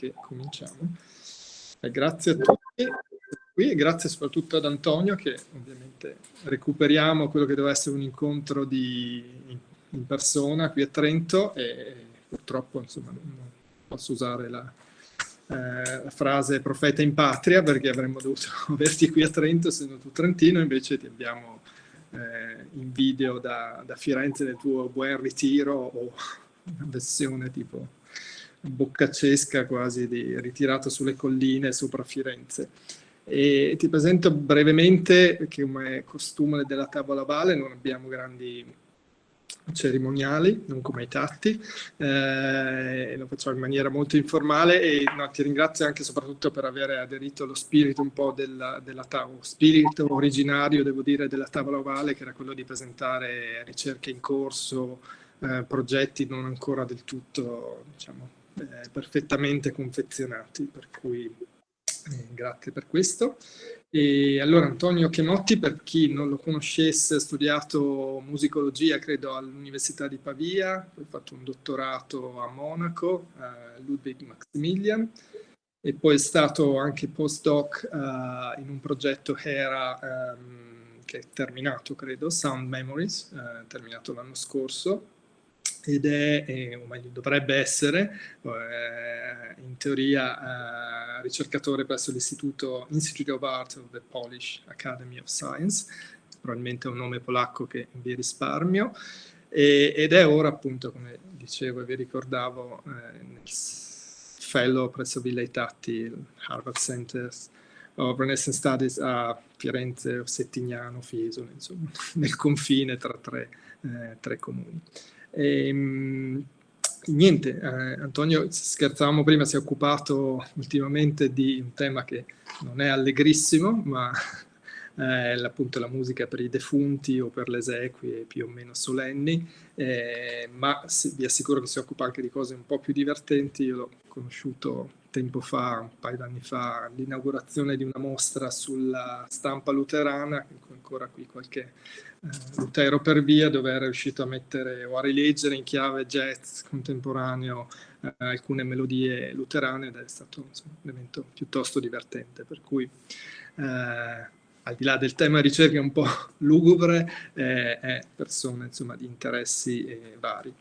che cominciamo. E grazie a tutti qui e grazie soprattutto ad Antonio che ovviamente recuperiamo quello che doveva essere un incontro di, in persona qui a Trento e purtroppo insomma, non posso usare la, eh, la frase profeta in patria perché avremmo dovuto averti qui a Trento essendo tu trentino, invece ti abbiamo eh, in video da, da, Firenze nel tuo buon ritiro o una versione tipo boccacesca quasi di ritirato sulle colline sopra Firenze. E ti presento brevemente, perché come costume della tavola Vale non abbiamo grandi cerimoniali, non come i tatti, eh, lo facciamo in maniera molto informale e no, ti ringrazio anche soprattutto per aver aderito allo spirito un po' della, della tavola, spirito originario, devo dire, della tavola ovale, che era quello di presentare ricerche in corso, eh, progetti non ancora del tutto, diciamo, eh, perfettamente confezionati, per cui eh, grazie per questo. E allora Antonio Chemotti, per chi non lo conoscesse, ha studiato musicologia, credo, all'Università di Pavia, poi ha fatto un dottorato a Monaco, a Ludwig Maximilian, e poi è stato anche postdoc uh, in un progetto HERA um, che è terminato, credo, Sound Memories, uh, terminato l'anno scorso, ed è, eh, o meglio dovrebbe essere, eh, in teoria eh, ricercatore presso l'Istituto Institute of Art of the Polish Academy of Science, probabilmente è un nome polacco che vi risparmio, e, ed è ora appunto, come dicevo e vi ricordavo, eh, fellow presso Villa Tatti, Harvard Center of Renaissance Studies a Firenze, Settignano, Fiesole, insomma, nel confine tra tre, eh, tre comuni. E, ehm, niente, eh, Antonio, scherzavamo prima, si è occupato ultimamente di un tema che non è allegrissimo, ma è appunto la musica per i defunti o per le esequie più o meno solenni, eh, ma vi assicuro che si occupa anche di cose un po' più divertenti. Io l'ho conosciuto tempo fa, un paio d'anni fa, l'inaugurazione di una mostra sulla stampa luterana, ancora qui qualche eh, Lutero per via, dove era riuscito a mettere o a rileggere in chiave jazz contemporaneo eh, alcune melodie luterane ed è stato insomma, un evento piuttosto divertente, per cui eh, al di là del tema ricerca un po' lugubre, eh, è persona insomma, di interessi eh, vari.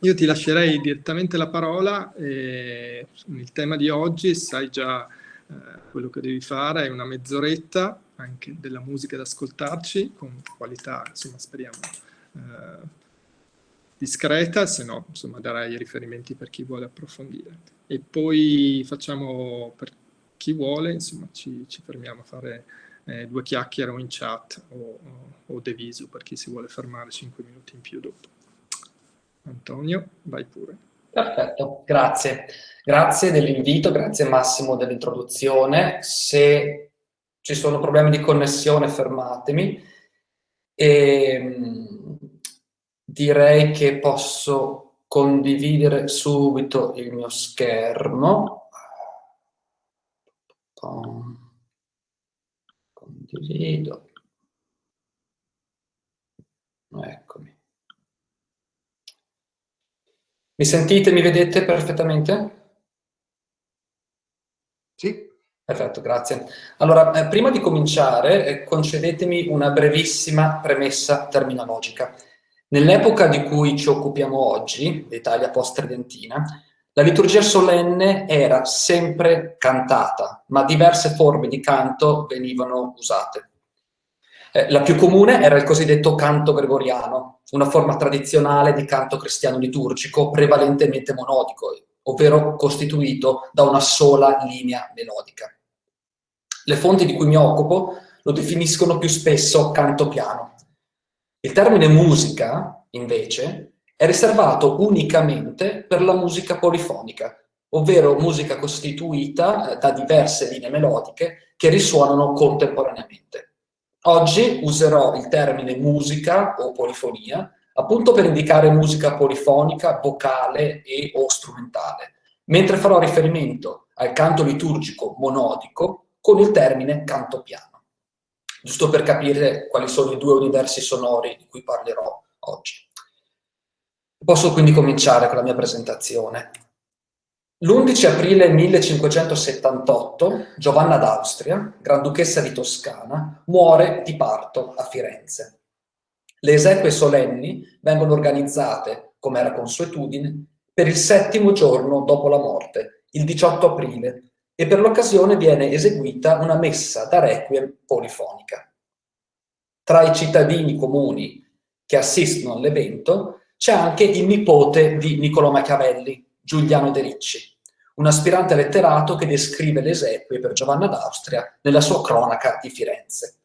Io ti lascerei direttamente la parola, eh, il tema di oggi sai già eh, quello che devi fare, è una mezz'oretta anche della musica da ascoltarci, con qualità, insomma, speriamo, eh, discreta, se no, insomma, darai i riferimenti per chi vuole approfondire. E poi facciamo, per chi vuole, insomma, ci, ci fermiamo a fare eh, due chiacchiere o in chat o, o, o deviso per chi si vuole fermare 5 minuti in più dopo. Antonio, vai pure. Perfetto, grazie. Grazie dell'invito, grazie Massimo dell'introduzione. Se ci sono problemi di connessione fermatemi. E, ehm, direi che posso condividere subito il mio schermo. Condivido. Eccomi. Mi sentite, mi vedete perfettamente? Sì. Perfetto, grazie. Allora, eh, prima di cominciare, eh, concedetemi una brevissima premessa terminologica. Nell'epoca di cui ci occupiamo oggi, l'Italia post-tridentina, la liturgia solenne era sempre cantata, ma diverse forme di canto venivano usate. Eh, la più comune era il cosiddetto canto gregoriano, una forma tradizionale di canto cristiano liturgico prevalentemente monodico, ovvero costituito da una sola linea melodica. Le fonti di cui mi occupo lo definiscono più spesso canto piano. Il termine musica, invece, è riservato unicamente per la musica polifonica, ovvero musica costituita eh, da diverse linee melodiche che risuonano contemporaneamente. Oggi userò il termine musica o polifonia appunto per indicare musica polifonica, vocale e o strumentale, mentre farò riferimento al canto liturgico monodico con il termine canto piano, giusto per capire quali sono i due universi sonori di cui parlerò oggi. Posso quindi cominciare con la mia presentazione. L'11 aprile 1578 Giovanna d'Austria, Granduchessa di Toscana, muore di parto a Firenze. Le esequie solenni vengono organizzate, come era consuetudine, per il settimo giorno dopo la morte, il 18 aprile, e per l'occasione viene eseguita una messa da requiem polifonica. Tra i cittadini comuni che assistono all'evento c'è anche il nipote di Niccolò Machiavelli, Giuliano De Ricci, un aspirante letterato che descrive le esequie per Giovanna d'Austria nella sua cronaca di Firenze.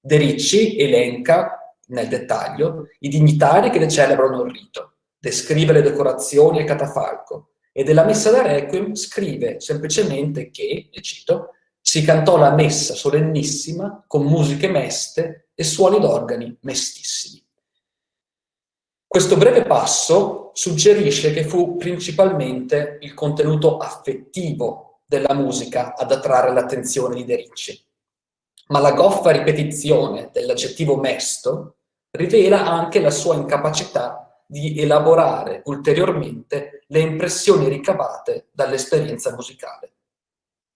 De Ricci elenca, nel dettaglio, i dignitari che le celebrano il rito, descrive le decorazioni e il catafalco, e della messa da requiem scrive semplicemente che, e cito, si cantò la messa solennissima con musiche meste e suoni d'organi mestissimi. Questo breve passo suggerisce che fu principalmente il contenuto affettivo della musica ad attrarre l'attenzione di De Ricci, ma la goffa ripetizione dell'aggettivo mesto rivela anche la sua incapacità di elaborare ulteriormente le impressioni ricavate dall'esperienza musicale.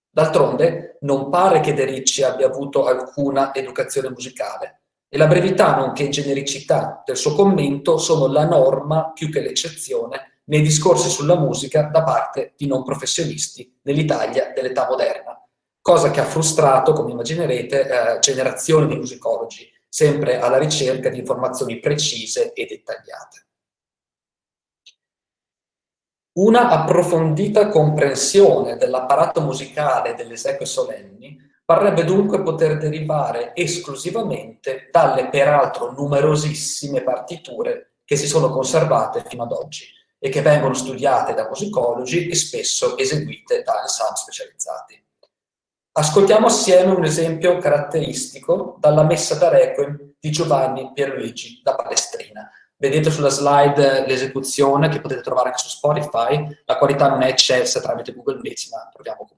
D'altronde non pare che De Ricci abbia avuto alcuna educazione musicale, e la brevità nonché genericità del suo commento sono la norma più che l'eccezione nei discorsi sulla musica da parte di non professionisti nell'Italia dell'età moderna, cosa che ha frustrato, come immaginerete, eh, generazioni di musicologi, sempre alla ricerca di informazioni precise e dettagliate. Una approfondita comprensione dell'apparato musicale delle esequie solenni parrebbe dunque poter derivare esclusivamente dalle peraltro numerosissime partiture che si sono conservate fino ad oggi e che vengono studiate da musicologi e spesso eseguite da ensemble specializzati. Ascoltiamo assieme un esempio caratteristico dalla Messa da Requiem di Giovanni Pierluigi da Palestrina. Vedete sulla slide l'esecuzione che potete trovare anche su Spotify, la qualità non è eccelsa tramite Google Meets, ma proviamo comunque.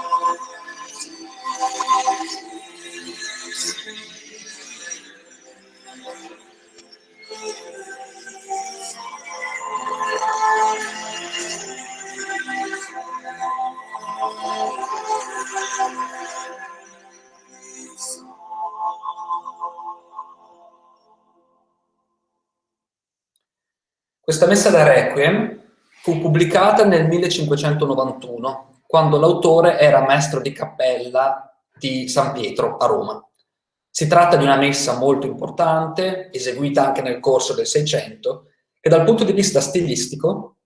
Questa messa da Requiem fu pubblicata nel 1591, quando l'autore era maestro di cappella di San Pietro a Roma. Si tratta di una messa molto importante, eseguita anche nel corso del Seicento, che dal punto di vista stilistico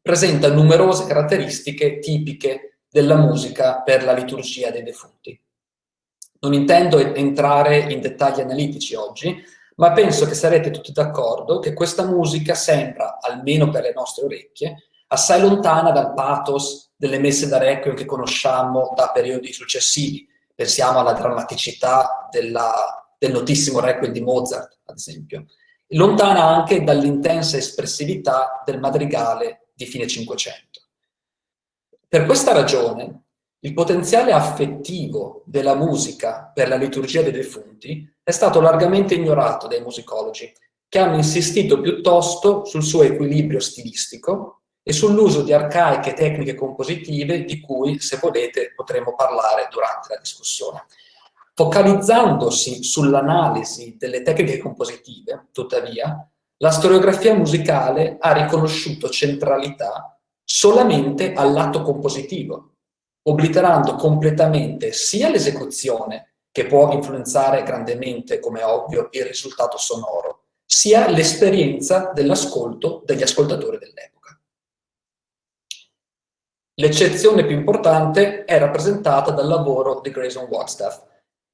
presenta numerose caratteristiche tipiche della musica per la liturgia dei defunti. Non intendo entrare in dettagli analitici oggi, ma penso che sarete tutti d'accordo che questa musica sembra, almeno per le nostre orecchie, assai lontana dal pathos delle messe da requiem che conosciamo da periodi successivi. Pensiamo alla drammaticità della, del notissimo requiem di Mozart, ad esempio. Lontana anche dall'intensa espressività del madrigale di fine Cinquecento. Per questa ragione, il potenziale affettivo della musica per la liturgia dei defunti è stato largamente ignorato dai musicologi, che hanno insistito piuttosto sul suo equilibrio stilistico e sull'uso di arcaiche tecniche compositive di cui, se volete, potremo parlare durante la discussione. Focalizzandosi sull'analisi delle tecniche compositive, tuttavia, la storiografia musicale ha riconosciuto centralità solamente all'atto compositivo, obliterando completamente sia l'esecuzione, che può influenzare grandemente, come ovvio, il risultato sonoro, sia l'esperienza dell'ascolto degli ascoltatori dell'epoca. L'eccezione più importante è rappresentata dal lavoro di Grayson Wagstaff,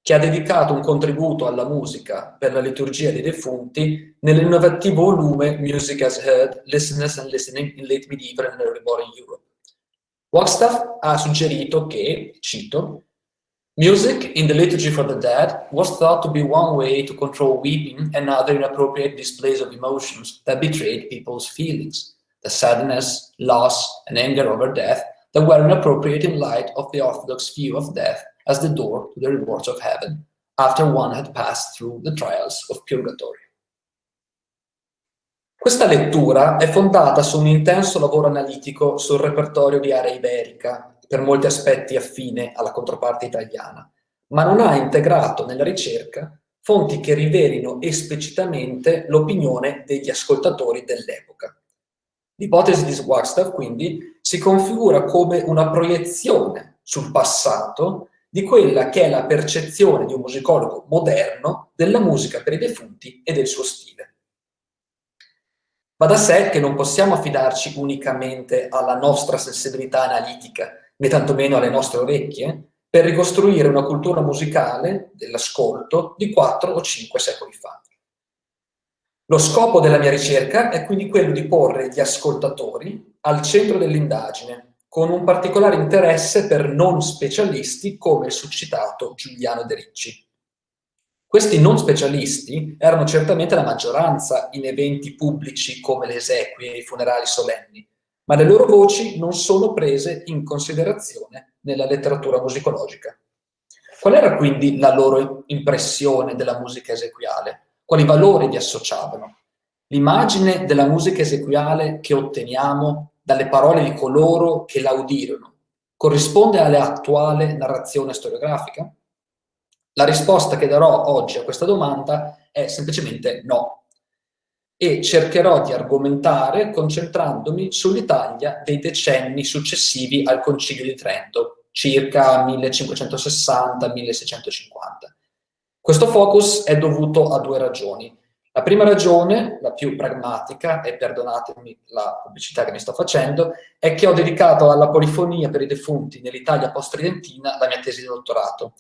che ha dedicato un contributo alla musica per la liturgia dei defunti nell'innovativo volume Music as Heard, Listeners and Listening in Late Medieval and Early Modern Europe, Wagstaff ha suggerito che, cito, Music in the liturgy for the dead was thought to be one way to control weeping and other inappropriate displays of emotions that betrayed people's feelings, the sadness, loss, and anger over death that were inappropriate in light of the Orthodox view of death as the door to the rewards of heaven, after one had passed through the trials of purgatory. Questa lettura è fondata su un intenso lavoro analitico sul repertorio di area iberica, per molti aspetti affine alla controparte italiana, ma non ha integrato nella ricerca fonti che rivelino esplicitamente l'opinione degli ascoltatori dell'epoca. L'ipotesi di Wagstaff, quindi, si configura come una proiezione sul passato di quella che è la percezione di un musicologo moderno della musica per i defunti e del suo stile. Va da sé che non possiamo affidarci unicamente alla nostra sensibilità analitica né tantomeno alle nostre orecchie, per ricostruire una cultura musicale dell'ascolto di quattro o cinque secoli fa. Lo scopo della mia ricerca è quindi quello di porre gli ascoltatori al centro dell'indagine, con un particolare interesse per non specialisti come il suscitato Giuliano De Ricci. Questi non specialisti erano certamente la maggioranza in eventi pubblici come le esequie e i funerali solenni, ma le loro voci non sono prese in considerazione nella letteratura musicologica. Qual era quindi la loro impressione della musica esequiale? Quali valori vi associavano? L'immagine della musica esequiale che otteniamo dalle parole di coloro che la udirono corrisponde all'attuale narrazione storiografica? La risposta che darò oggi a questa domanda è semplicemente no e cercherò di argomentare concentrandomi sull'Italia dei decenni successivi al Concilio di Trento, circa 1560-1650. Questo focus è dovuto a due ragioni. La prima ragione, la più pragmatica, e perdonatemi la pubblicità che mi sto facendo, è che ho dedicato alla polifonia per i defunti nell'Italia post-tridentina la mia tesi di dottorato.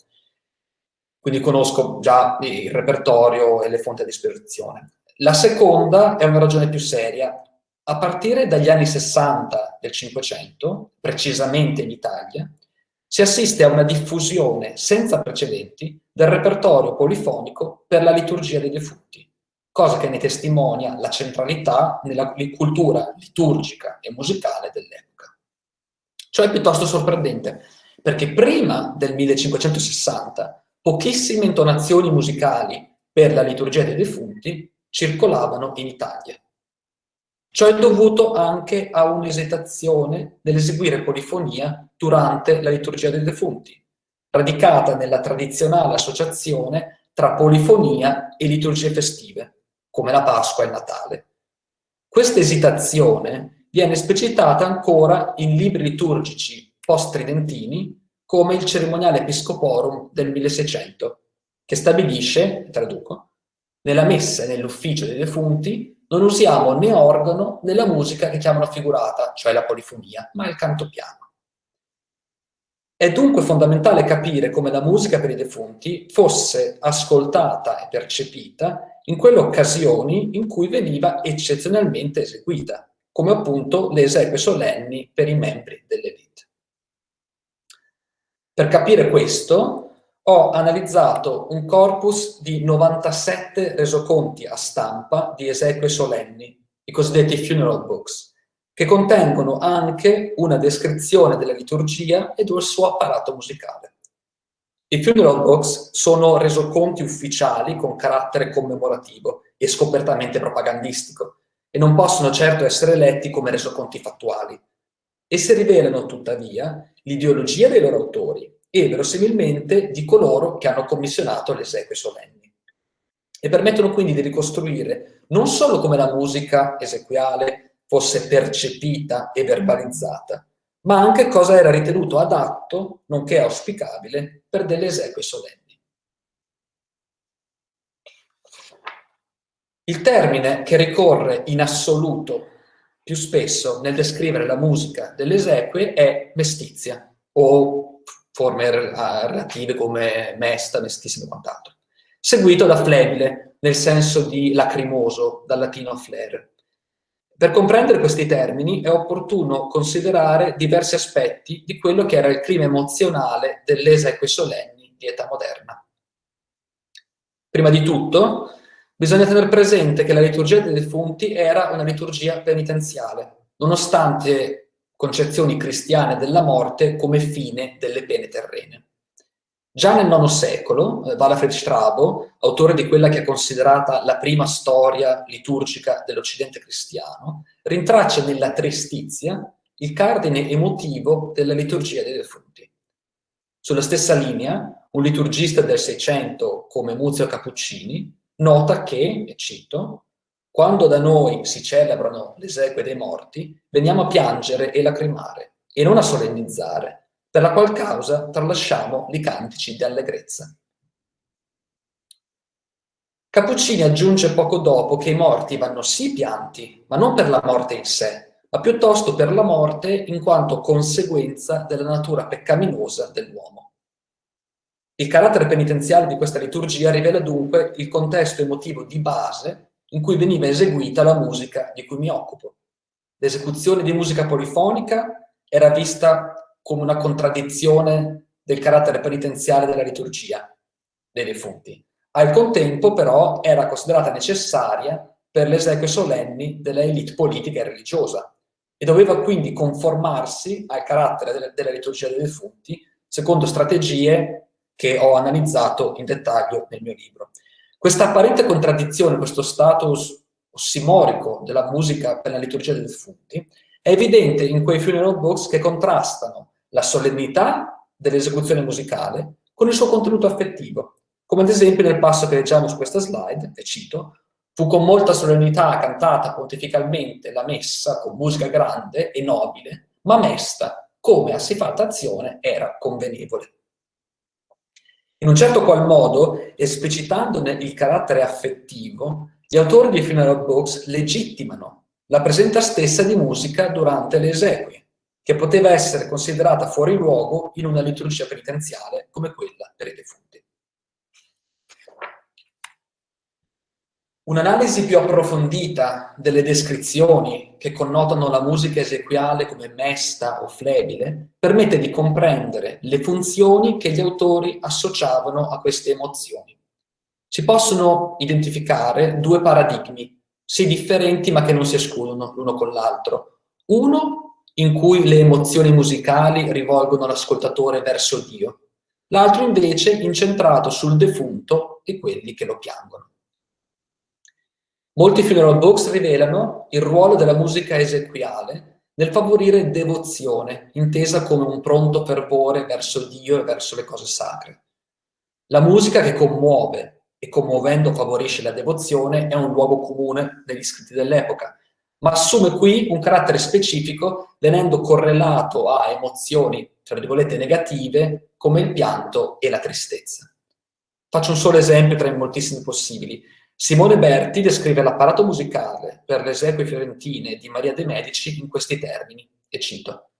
Quindi conosco già il repertorio e le fonti a disposizione. La seconda è una ragione più seria. A partire dagli anni 60 del Cinquecento, precisamente in Italia, si assiste a una diffusione senza precedenti del repertorio polifonico per la liturgia dei defunti, cosa che ne testimonia la centralità nella cultura liturgica e musicale dell'epoca. Ciò è piuttosto sorprendente, perché prima del 1560 pochissime intonazioni musicali per la liturgia dei defunti circolavano in Italia. Ciò è dovuto anche a un'esitazione nell'eseguire polifonia durante la liturgia dei defunti, radicata nella tradizionale associazione tra polifonia e liturgie festive, come la Pasqua e il Natale. Questa esitazione viene esplicitata ancora in libri liturgici post-tridentini come il Cerimoniale Episcoporum del 1600, che stabilisce, traduco, nella messa e nell'ufficio dei defunti non usiamo né organo né la musica che chiamano figurata, cioè la polifonia, ma il canto piano. È dunque fondamentale capire come la musica per i defunti fosse ascoltata e percepita in quelle occasioni in cui veniva eccezionalmente eseguita, come appunto le esequie solenni per i membri dell'elite. Per capire questo, ho analizzato un corpus di 97 resoconti a stampa di esequie solenni, i cosiddetti funeral books, che contengono anche una descrizione della liturgia e del suo apparato musicale. I funeral books sono resoconti ufficiali con carattere commemorativo e scopertamente propagandistico e non possono certo essere letti come resoconti fattuali. Essi rivelano, tuttavia, l'ideologia dei loro autori, e verosimilmente di coloro che hanno commissionato le esequie solenni. E permettono quindi di ricostruire non solo come la musica esequiale fosse percepita e verbalizzata, ma anche cosa era ritenuto adatto, nonché auspicabile, per delle esequie solenni. Il termine che ricorre in assoluto più spesso nel descrivere la musica delle esequie è mestizia o forme relative come mesta, mestissimo e quant'altro. Seguito da flebile, nel senso di lacrimoso, dal latino flare. Per comprendere questi termini è opportuno considerare diversi aspetti di quello che era il clima emozionale delle esequie solenni di età moderna. Prima di tutto, bisogna tenere presente che la liturgia dei defunti era una liturgia penitenziale, nonostante concezioni cristiane della morte come fine delle pene terrene. Già nel IX secolo, eh, Walafrid Strabo, autore di quella che è considerata la prima storia liturgica dell'Occidente cristiano, rintraccia nella tristizia il cardine emotivo della liturgia dei defunti. Sulla stessa linea, un liturgista del Seicento come Muzio Cappuccini nota che, e cito, quando da noi si celebrano le esequie dei morti, veniamo a piangere e lacrimare, e non a solennizzare, per la qual causa tralasciamo i cantici di allegrezza. Cappuccini aggiunge poco dopo che i morti vanno sì pianti, ma non per la morte in sé, ma piuttosto per la morte in quanto conseguenza della natura peccaminosa dell'uomo. Il carattere penitenziale di questa liturgia rivela dunque il contesto emotivo di base in cui veniva eseguita la musica di cui mi occupo. L'esecuzione di musica polifonica era vista come una contraddizione del carattere penitenziale della liturgia dei defunti. Al contempo, però, era considerata necessaria per le esequie solenni della elite politica e religiosa e doveva quindi conformarsi al carattere della, della liturgia dei defunti secondo strategie che ho analizzato in dettaglio nel mio libro. Questa apparente contraddizione, questo status ossimorico della musica per la liturgia dei defunti, è evidente in quei funeral books che contrastano la solennità dell'esecuzione musicale con il suo contenuto affettivo, come ad esempio nel passo che leggiamo su questa slide, e cito, fu con molta solennità cantata pontificalmente la messa con musica grande e nobile, ma mesta, come a siffatta azione era convenevole. In un certo qual modo, esplicitandone il carattere affettivo, gli autori di funeral books legittimano la presenza stessa di musica durante le esequie, che poteva essere considerata fuori luogo in una liturgia penitenziale come quella per i defunti. Un'analisi più approfondita delle descrizioni che connotano la musica esequiale come mesta o flebile permette di comprendere le funzioni che gli autori associavano a queste emozioni. Si possono identificare due paradigmi, sì differenti ma che non si escludono l'uno con l'altro. Uno in cui le emozioni musicali rivolgono l'ascoltatore verso Dio, l'altro invece incentrato sul defunto e quelli che lo piangono. Molti funeral books rivelano il ruolo della musica esequiale nel favorire devozione, intesa come un pronto fervore verso Dio e verso le cose sacre. La musica che commuove e commuovendo favorisce la devozione è un luogo comune negli scritti dell'epoca, ma assume qui un carattere specifico venendo correlato a emozioni, tra virgolette, negative come il pianto e la tristezza. Faccio un solo esempio tra i moltissimi possibili. Simone Berti descrive l'apparato musicale per le esequie fiorentine di Maria de' Medici in questi termini, e cito.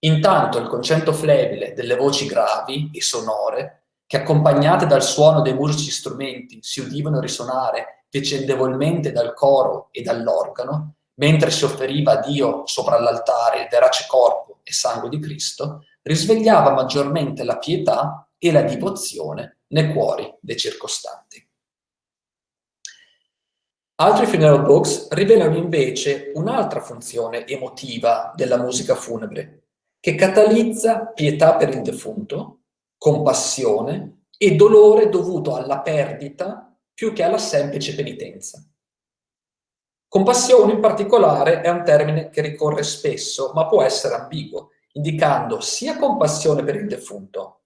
Intanto il concetto flebile delle voci gravi e sonore, che accompagnate dal suono dei musici strumenti si udivano risuonare vicendevolmente dal coro e dall'organo, mentre si offeriva a Dio sopra l'altare il verace corpo e sangue di Cristo, risvegliava maggiormente la pietà e la divozione nei cuori dei circostanti. Altri funeral books rivelano invece un'altra funzione emotiva della musica funebre, che catalizza pietà per il defunto, compassione e dolore dovuto alla perdita più che alla semplice penitenza. Compassione in particolare è un termine che ricorre spesso, ma può essere ambiguo, indicando sia compassione per il defunto,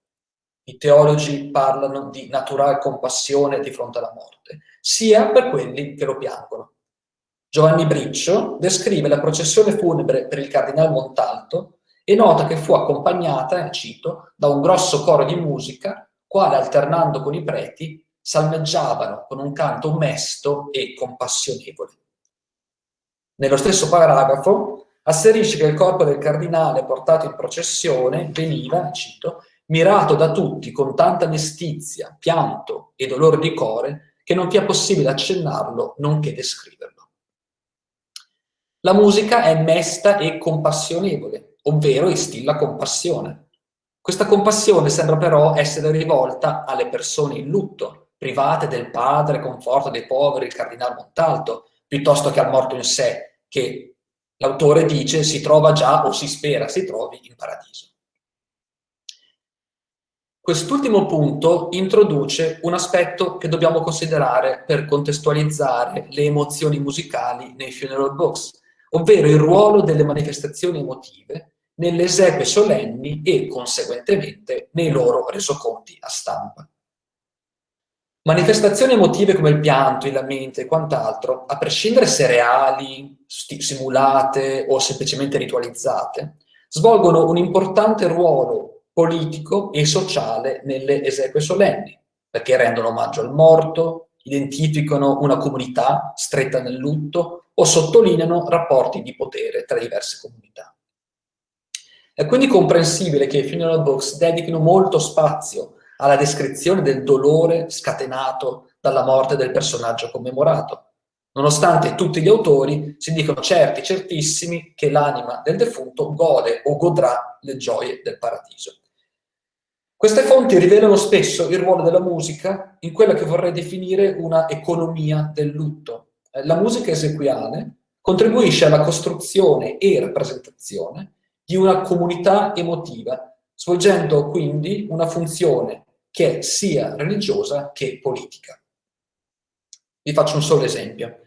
i teologi parlano di naturale compassione di fronte alla morte, sia per quelli che lo piangono. Giovanni Briccio descrive la processione funebre per il cardinale Montalto e nota che fu accompagnata, cito, da un grosso coro di musica, quale alternando con i preti salmeggiavano con un canto mesto e compassionevole. Nello stesso paragrafo asserisce che il corpo del cardinale portato in processione veniva, cito, mirato da tutti con tanta mestizia, pianto e dolore di cuore che non sia possibile accennarlo nonché descriverlo. La musica è mesta e compassionevole, ovvero instilla compassione. Questa compassione sembra però essere rivolta alle persone in lutto, private del padre, conforto dei poveri, il cardinale Montalto, piuttosto che al morto in sé, che l'autore dice si trova già o si spera si trovi in paradiso. Quest'ultimo punto introduce un aspetto che dobbiamo considerare per contestualizzare le emozioni musicali nei funeral books, ovvero il ruolo delle manifestazioni emotive nelle esequie solenni e, conseguentemente, nei loro resoconti a stampa. Manifestazioni emotive come il pianto, i lamenti e quant'altro, a prescindere se reali, simulate o semplicemente ritualizzate, svolgono un importante ruolo politico e sociale nelle esequie solenni, perché rendono omaggio al morto, identificano una comunità stretta nel lutto o sottolineano rapporti di potere tra diverse comunità. È quindi comprensibile che i funeral books dedichino molto spazio alla descrizione del dolore scatenato dalla morte del personaggio commemorato, nonostante tutti gli autori si dicono certi, certissimi, che l'anima del defunto gode o godrà le gioie del paradiso. Queste fonti rivelano spesso il ruolo della musica in quella che vorrei definire una economia del lutto. La musica esequiale contribuisce alla costruzione e rappresentazione di una comunità emotiva, svolgendo quindi una funzione che è sia religiosa che politica. Vi faccio un solo esempio.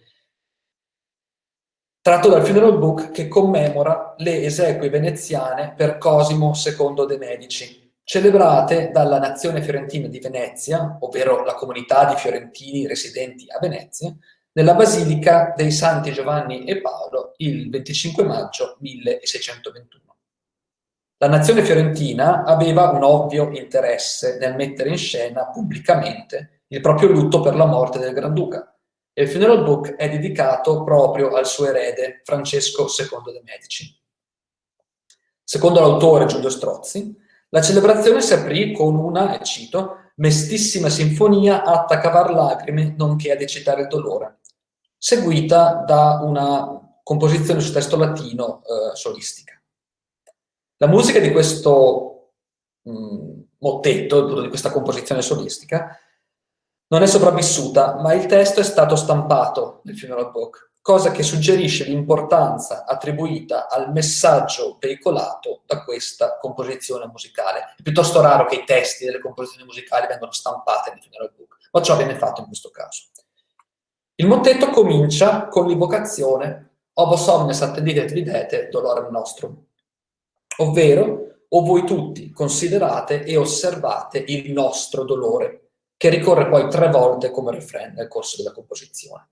Tratto dal funeral book che commemora le esequie veneziane per Cosimo II de' Medici, celebrate dalla nazione fiorentina di Venezia, ovvero la comunità di fiorentini residenti a Venezia, nella Basilica dei Santi Giovanni e Paolo il 25 maggio 1621. La nazione fiorentina aveva un ovvio interesse nel mettere in scena pubblicamente il proprio lutto per la morte del Granduca e il funeral book è dedicato proprio al suo erede Francesco II de' Medici. Secondo l'autore Giulio Strozzi, la celebrazione si aprì con una, e cito, mestissima sinfonia atta a cavar lacrime nonché ad eccitare il dolore, seguita da una composizione su testo latino eh, solistica. La musica di questo mh, mm, mottetto, di questa composizione solistica, non è sopravvissuta, ma il testo è stato stampato nel funeral book, cosa che suggerisce l'importanza attribuita al messaggio veicolato da questa composizione musicale. È piuttosto raro che i testi delle composizioni musicali vengano stampate nel funeral book, ma ciò viene fatto in questo caso. Il mottetto comincia con l'invocazione Ovo somnes attendite et videte dolorem nostrum, ovvero o voi tutti considerate e osservate il nostro dolore, che ricorre poi tre volte come refrain nel corso della composizione.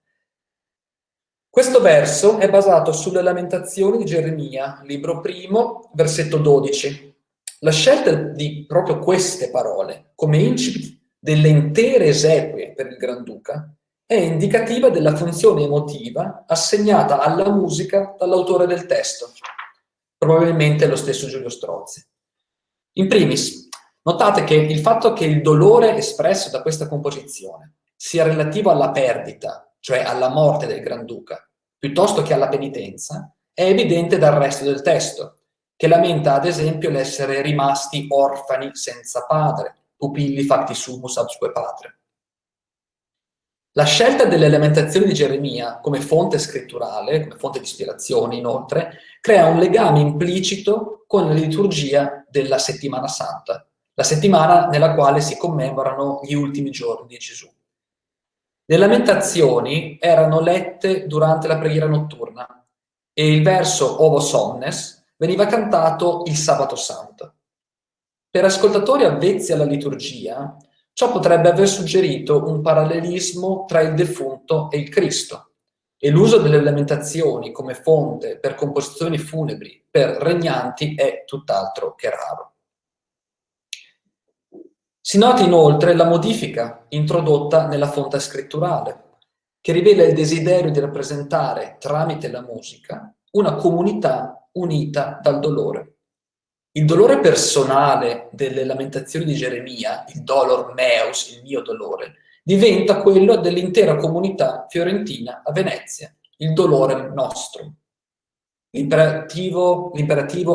Questo verso è basato sulle lamentazioni di Geremia, libro primo, versetto 12. La scelta di proprio queste parole come incipit delle intere esequie per il Granduca è indicativa della funzione emotiva assegnata alla musica dall'autore del testo, probabilmente lo stesso Giulio Strozzi. In primis, notate che il fatto che il dolore espresso da questa composizione sia relativo alla perdita, cioè alla morte del Granduca, piuttosto che alla penitenza, è evidente dal resto del testo, che lamenta ad esempio l'essere rimasti orfani senza padre, pupilli facti sumus absque patre. La scelta delle lamentazioni di Geremia come fonte scritturale, come fonte di ispirazione inoltre, crea un legame implicito con la liturgia della settimana santa, la settimana nella quale si commemorano gli ultimi giorni di Gesù. Le lamentazioni erano lette durante la preghiera notturna e il verso Ovo Somnes veniva cantato il sabato santo. Per ascoltatori avvezzi alla liturgia, Ciò potrebbe aver suggerito un parallelismo tra il defunto e il Cristo e l'uso delle lamentazioni come fonte per composizioni funebri per regnanti è tutt'altro che raro. Si nota inoltre la modifica introdotta nella fonte scritturale, che rivela il desiderio di rappresentare tramite la musica una comunità unita dal dolore. Il dolore personale delle lamentazioni di Geremia, il dolor meus, il mio dolore, diventa quello dell'intera comunità fiorentina a Venezia, il dolore nostro. L'imperativo,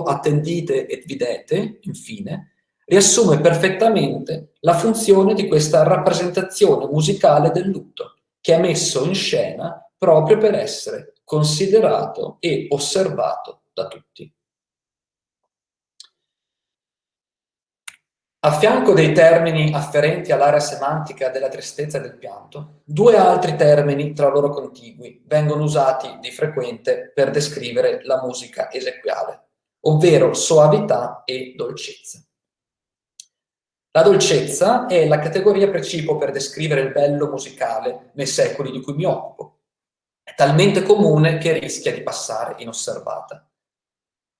attendite et videte, infine, riassume perfettamente la funzione di questa rappresentazione musicale del lutto, che è messo in scena proprio per essere considerato e osservato da tutti. A fianco dei termini afferenti all'area semantica della tristezza e del pianto, due altri termini tra loro contigui vengono usati di frequente per descrivere la musica esequiale, ovvero soavità e dolcezza. La dolcezza è la categoria precipuo per descrivere il bello musicale nei secoli di cui mi occupo. È talmente comune che rischia di passare inosservata.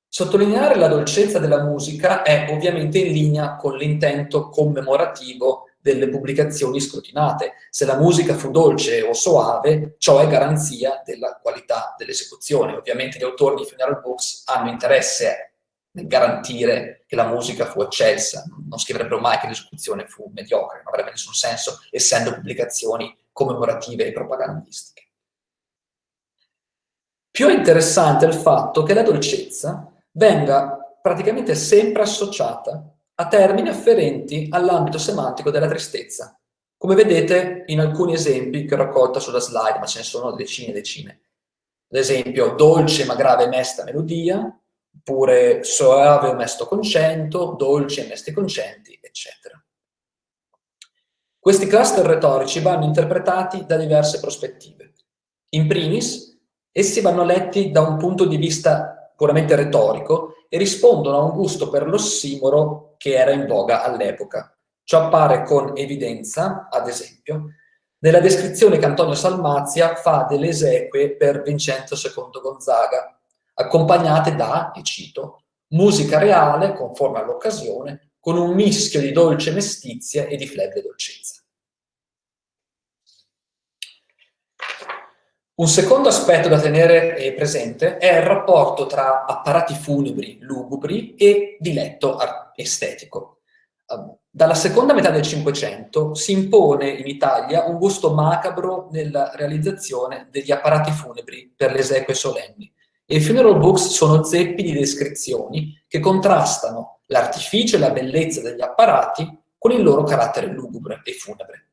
Sottolineare la dolcezza della musica è ovviamente in linea con l'intento commemorativo delle pubblicazioni scrutinate. Se la musica fu dolce o soave, ciò è garanzia della qualità dell'esecuzione. Ovviamente gli autori di funeral books hanno interesse nel garantire che la musica fu eccelsa, non scriverebbero mai che l'esecuzione fu mediocre, non avrebbe nessun senso, essendo pubblicazioni commemorative e propagandistiche. Più interessante è il fatto che la dolcezza venga praticamente sempre associata a termini afferenti all'ambito semantico della tristezza, come vedete in alcuni esempi che ho raccolto sulla slide, ma ce ne sono decine e decine. Ad esempio, dolce ma grave mesta melodia, oppure soave o mesto concento, dolci e mesti concenti, eccetera. Questi cluster retorici vanno interpretati da diverse prospettive. In primis, essi vanno letti da un punto di vista puramente retorico e rispondono a un gusto per l'ossimoro che era in voga all'epoca. Ciò appare con evidenza, ad esempio, nella descrizione che Antonio Salmazia fa delle esequie per Vincenzo II Gonzaga, accompagnate da, e cito, musica reale, conforme all'occasione, con un mischio di dolce mestizia e di flebile dolcezza. Un secondo aspetto da tenere eh, presente è il rapporto tra apparati funebri lugubri e diletto estetico. Ehm, dalla seconda metà del Cinquecento si impone in Italia un gusto macabro nella realizzazione degli apparati funebri per le esequie solenni. E funeral books sono zeppi di descrizioni che contrastano l'artificio e la bellezza degli apparati con il loro carattere lugubre e funebre.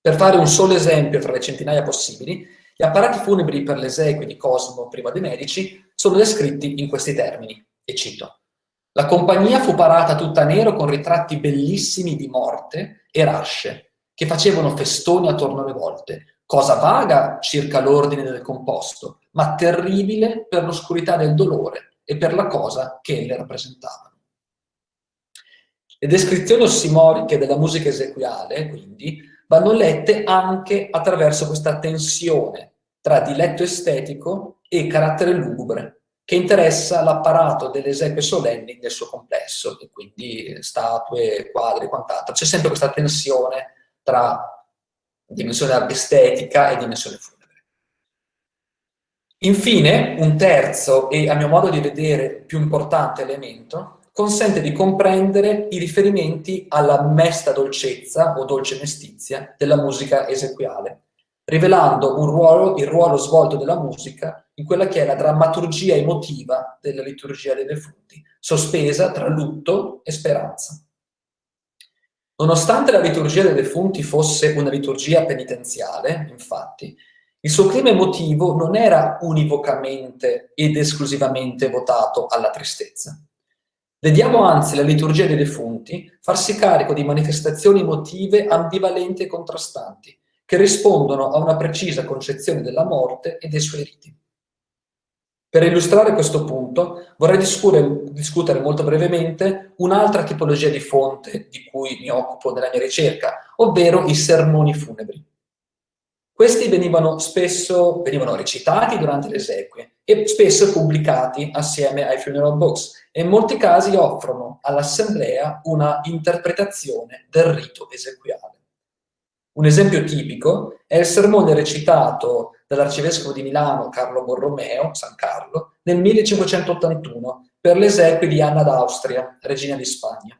Per fare un solo esempio tra le centinaia possibili, gli apparati funebri per le esequie di Cosimo prima dei Medici sono descritti in questi termini, e cito. La compagnia fu parata tutta nero con ritratti bellissimi di morte e rasce, che facevano festoni attorno alle volte, cosa vaga circa l'ordine del composto, ma terribile per l'oscurità del dolore e per la cosa che le rappresentavano. Le descrizioni ossimoriche della musica esequiale, quindi, vanno lette anche attraverso questa tensione tra diletto estetico e carattere lugubre, che interessa l'apparato delle esequie solenni nel suo complesso, e quindi statue, quadri e quant'altro. C'è sempre questa tensione tra dimensione estetica e dimensione funebre. Infine, un terzo e a mio modo di vedere più importante elemento consente di comprendere i riferimenti alla mesta dolcezza o dolce mestizia della musica esequiale, rivelando ruolo, il ruolo svolto della musica in quella che è la drammaturgia emotiva della liturgia dei defunti, sospesa tra lutto e speranza. Nonostante la liturgia dei defunti fosse una liturgia penitenziale, infatti, il suo clima emotivo non era univocamente ed esclusivamente votato alla tristezza. Vediamo anzi la liturgia dei defunti farsi carico di manifestazioni emotive ambivalenti e contrastanti, che rispondono a una precisa concezione della morte e dei suoi riti. Per illustrare questo punto vorrei discutere molto brevemente un'altra tipologia di fonte di cui mi occupo nella mia ricerca, ovvero i sermoni funebri. Questi venivano spesso venivano recitati durante le esequie e spesso pubblicati assieme ai funeral books e in molti casi offrono all'assemblea una interpretazione del rito esequiale. Un esempio tipico è il sermone recitato dall'arcivescovo di Milano Carlo Borromeo, San Carlo, nel 1581 per le esequie di Anna d'Austria, regina di Spagna.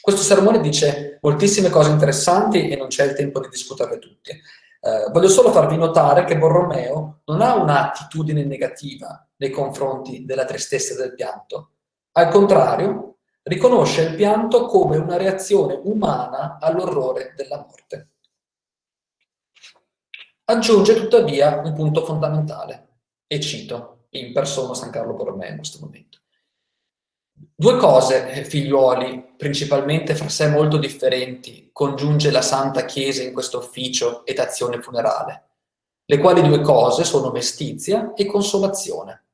Questo sermone dice moltissime cose interessanti e non c'è il tempo di discuterle tutte. Eh, voglio solo farvi notare che Borromeo non ha un'attitudine negativa nei confronti della tristezza del pianto. Al contrario, riconosce il pianto come una reazione umana all'orrore della morte. Aggiunge tuttavia un punto fondamentale, e cito in persona San Carlo Borromeo in questo momento. Due cose, eh, figliuoli, principalmente fra sé molto differenti, congiunge la Santa Chiesa in questo ufficio ed azione funerale, le quali due cose sono mestizia e consolazione.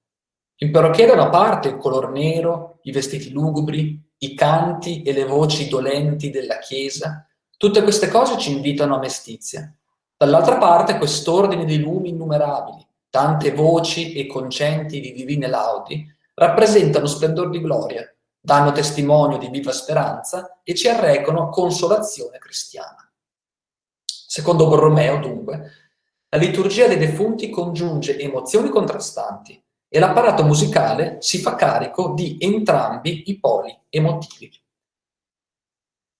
Il parrocchiere da una parte il color nero, i vestiti lugubri, i canti e le voci dolenti della Chiesa, tutte queste cose ci invitano a mestizia. Dall'altra parte quest'ordine di lumi innumerabili, tante voci e concenti di divine laudi, rappresentano splendor di gloria, danno testimonio di viva speranza e ci arrecano consolazione cristiana. Secondo Borromeo, dunque, la liturgia dei defunti congiunge emozioni contrastanti e l'apparato musicale si fa carico di entrambi i poli emotivi.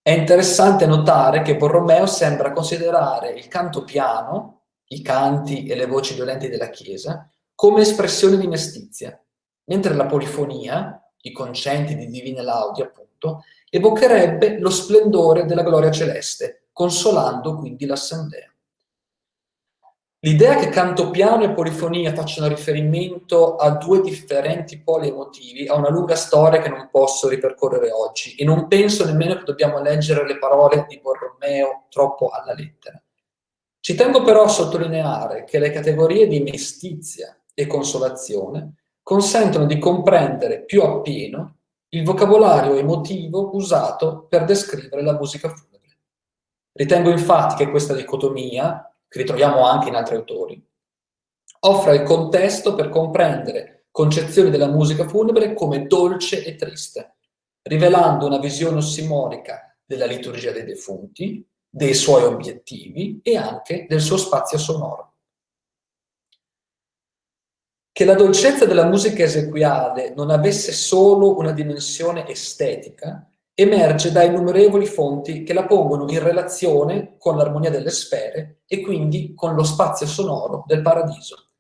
È interessante notare che Borromeo sembra considerare il canto piano, i canti e le voci violenti della Chiesa, come espressione di mestizia, mentre la polifonia, i concenti di divine laudi appunto, evocherebbe lo splendore della gloria celeste, consolando quindi l'assemblea. L'idea che canto piano e polifonia facciano riferimento a due differenti poli emotivi ha una lunga storia che non posso ripercorrere oggi e non penso nemmeno che dobbiamo leggere le parole di Borromeo troppo alla lettera. Ci tengo però a sottolineare che le categorie di mestizia e consolazione consentono di comprendere più appieno il vocabolario emotivo usato per descrivere la musica funebre. Ritengo infatti che questa dicotomia, che ritroviamo anche in altri autori, offra il contesto per comprendere concezioni della musica funebre come dolce e triste, rivelando una visione ossimorica della liturgia dei defunti, dei suoi obiettivi e anche del suo spazio sonoro. Che la dolcezza della musica esequiale non avesse solo una dimensione estetica emerge da innumerevoli fonti che la pongono in relazione con l'armonia delle sfere e quindi con lo spazio sonoro del paradiso.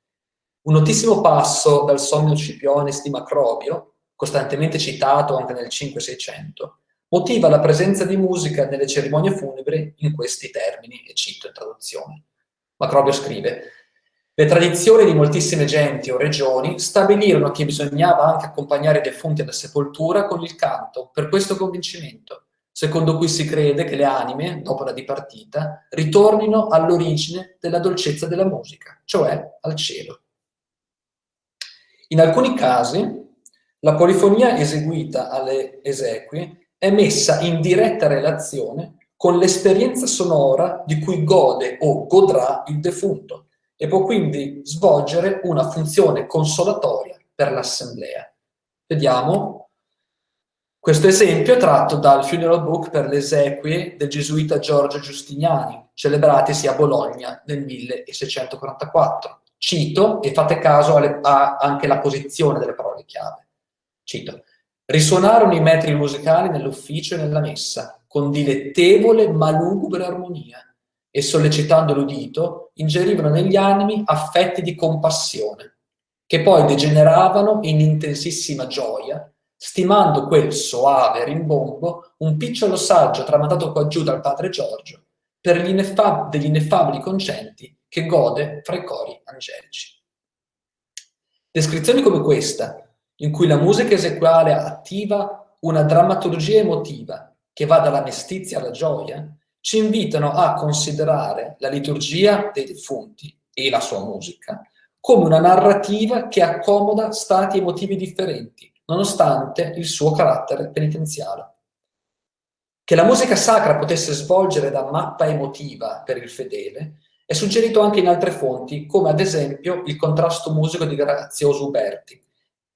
Un notissimo passo dal Somnio Scipionis di Macrobio, costantemente citato anche nel 5-600, motiva la presenza di musica nelle cerimonie funebri in questi termini, e cito in traduzione. Macrobio scrive le tradizioni di moltissime genti o regioni stabilirono che bisognava anche accompagnare i defunti alla sepoltura con il canto, per questo convincimento, secondo cui si crede che le anime, dopo la dipartita, ritornino all'origine della dolcezza della musica, cioè al cielo. In alcuni casi, la polifonia eseguita alle esequie è messa in diretta relazione con l'esperienza sonora di cui gode o godrà il defunto e può quindi svolgere una funzione consolatoria per l'assemblea. Vediamo questo esempio tratto dal Funeral Book per le esequie del gesuita Giorgio Giustiniani, celebratisi a Bologna nel 1644. Cito, e fate caso alle, a anche la posizione delle parole chiave. Cito, risuonarono i metri musicali nell'ufficio e nella messa, con dilettevole ma lugubre armonia, e sollecitando l'udito, ingerivano negli animi affetti di compassione, che poi degeneravano in intensissima gioia, stimando quel soave rimbombo un picciolo saggio tramandato qua giù dal padre Giorgio per gli ineffab- degli ineffabili concenti che gode fra i cori angelici. Descrizioni come questa, in cui la musica esequale attiva una drammaturgia emotiva che va dalla mestizia alla gioia, ci invitano a considerare la liturgia dei defunti e la sua musica come una narrativa che accomoda stati emotivi differenti, nonostante il suo carattere penitenziale. Che la musica sacra potesse svolgere da mappa emotiva per il fedele è suggerito anche in altre fonti, come ad esempio il contrasto musico di Grazioso Uberti.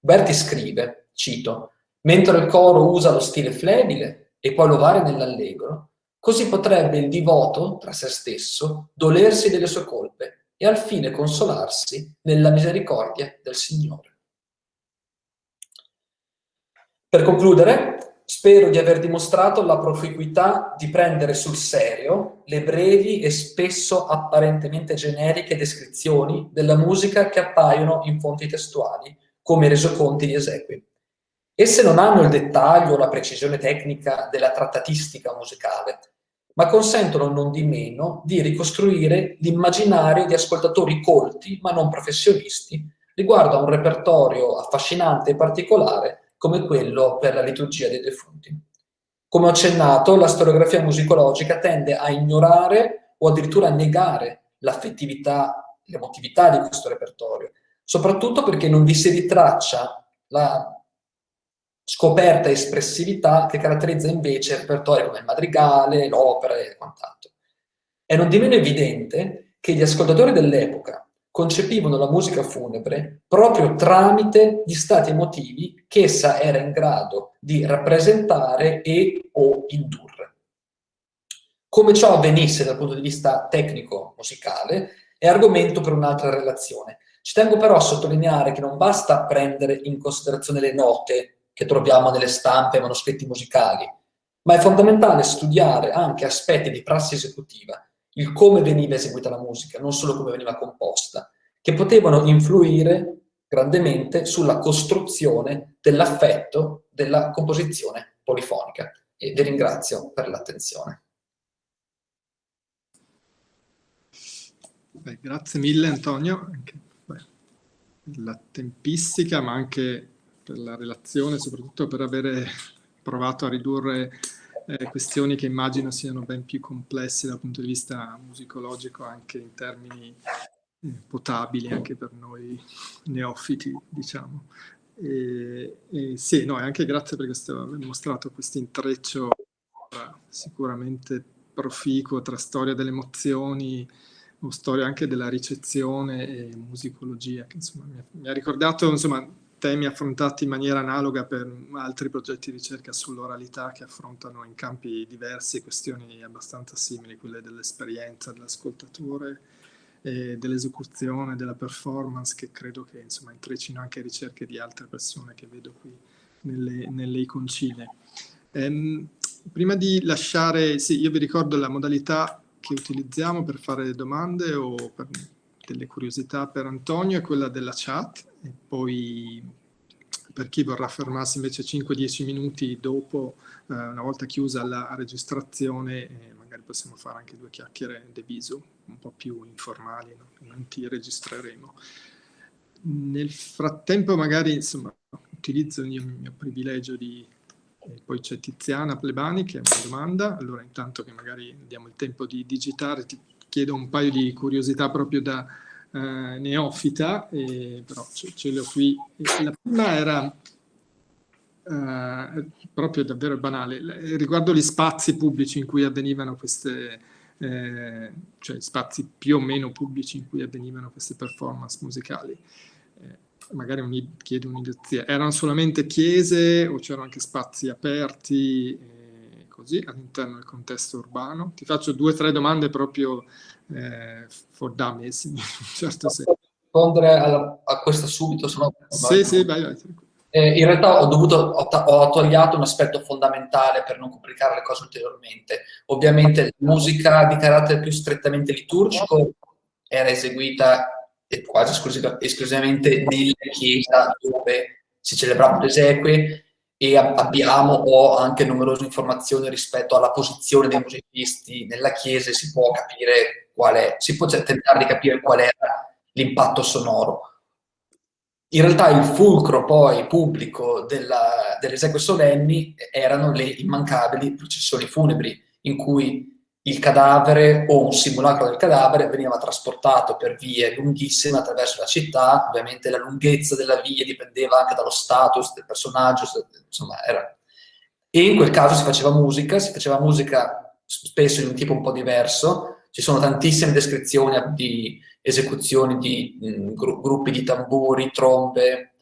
Uberti scrive, cito, mentre il coro usa lo stile flebile e poi lo varia nell'allegro, Così potrebbe il divoto, tra se stesso, dolersi delle sue colpe e al fine consolarsi nella misericordia del Signore. Per concludere, spero di aver dimostrato la proficuità di prendere sul serio le brevi e spesso apparentemente generiche descrizioni della musica che appaiono in fonti testuali, come i resoconti di esequi. Esse non hanno il dettaglio o la precisione tecnica della trattatistica musicale, ma consentono non di meno di ricostruire l'immaginario di ascoltatori colti, ma non professionisti, riguardo a un repertorio affascinante e particolare come quello per la liturgia dei defunti. Come ho accennato, la storiografia musicologica tende a ignorare o addirittura a negare l'affettività, l'emotività di questo repertorio, soprattutto perché non vi si ritraccia la scoperta espressività che caratterizza invece repertori come il madrigale, l'opera e quant'altro. È non di meno evidente che gli ascoltatori dell'epoca concepivano la musica funebre proprio tramite gli stati emotivi che essa era in grado di rappresentare e o indurre. Come ciò avvenisse dal punto di vista tecnico-musicale è argomento per un'altra relazione. Ci tengo però a sottolineare che non basta prendere in considerazione le note che troviamo nelle stampe e manoscritti musicali, ma è fondamentale studiare anche aspetti di prassi esecutiva, il come veniva eseguita la musica, non solo come veniva composta, che potevano influire grandemente sulla costruzione dell'affetto della composizione polifonica. E vi ringrazio per l'attenzione. grazie mille Antonio, per la tempistica, ma anche per la relazione, soprattutto per avere provato a ridurre eh, questioni che immagino siano ben più complesse dal punto di vista musicologico, anche in termini eh, potabili anche per noi neofiti, diciamo. E, e sì, no, e anche grazie per aver mostrato questo intreccio sicuramente proficuo tra storia delle emozioni o storia anche della ricezione e musicologia, che insomma mi ha, mi ha ricordato insomma temi affrontati in maniera analoga per altri progetti di ricerca sull'oralità che affrontano in campi diversi questioni abbastanza simili, quelle dell'esperienza dell'ascoltatore, dell'esecuzione, della performance, che credo che insomma intrecino anche ricerche di altre persone che vedo qui nelle, nelle iconcine. Ehm, prima di lasciare, sì, io vi ricordo la modalità che utilizziamo per fare domande o per delle curiosità per Antonio è quella della chat e poi per chi vorrà fermarsi invece 5-10 minuti dopo, eh, una volta chiusa la registrazione, eh, magari possiamo fare anche due chiacchiere de viso, un po' più informali, no? non ti registreremo. Nel frattempo magari insomma, utilizzo il mio privilegio di... Eh, poi c'è Tiziana Plebani che ha una domanda, allora intanto che magari diamo il tempo di digitare ti chiedo un paio di curiosità proprio da eh, neofita, eh, però ce, ce, le ho qui. La prima era eh, proprio davvero banale, riguardo gli spazi pubblici in cui avvenivano queste, eh, cioè spazi più o meno pubblici in cui avvenivano queste performance musicali. Eh, magari un, chiedo un'idea, erano solamente chiese o c'erano anche spazi aperti? Così all'interno del contesto urbano? Ti faccio due o tre domande proprio eh, for dummies, in un certo senso. rispondere a, a questa subito? Sono... Sì, sì, vai, vai. Eh, in realtà ho, dovuto, ho, ho togliato un aspetto fondamentale per non complicare le cose ulteriormente. Ovviamente la musica di carattere più strettamente liturgico era eseguita quasi esclusivamente nella chiesa dove si celebravano le esequie e abbiamo ho anche numerose informazioni rispetto alla posizione dei musicisti nella chiesa si può capire qual è, si può tentare di capire qual era l'impatto sonoro. In realtà il fulcro poi pubblico delle esequie solenni erano le immancabili processioni funebri, in cui il cadavere o un simulacro del cadavere veniva trasportato per vie lunghissime attraverso la città, ovviamente la lunghezza della via dipendeva anche dallo status del personaggio, insomma era... E in quel caso si faceva musica, si faceva musica spesso in un tipo un po' diverso, ci sono tantissime descrizioni di esecuzioni di mh, gru gruppi di tamburi, trombe,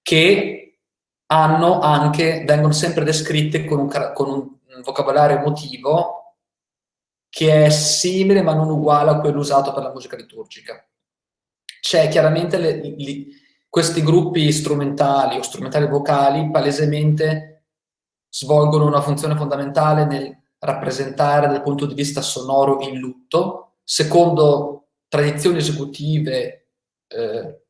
che hanno anche, vengono sempre descritte con un, con un vocabolario emotivo che è simile ma non uguale a quello usato per la musica liturgica. C'è chiaramente le, le, questi gruppi strumentali o strumentali vocali palesemente svolgono una funzione fondamentale nel rappresentare dal punto di vista sonoro il lutto, secondo tradizioni esecutive eh,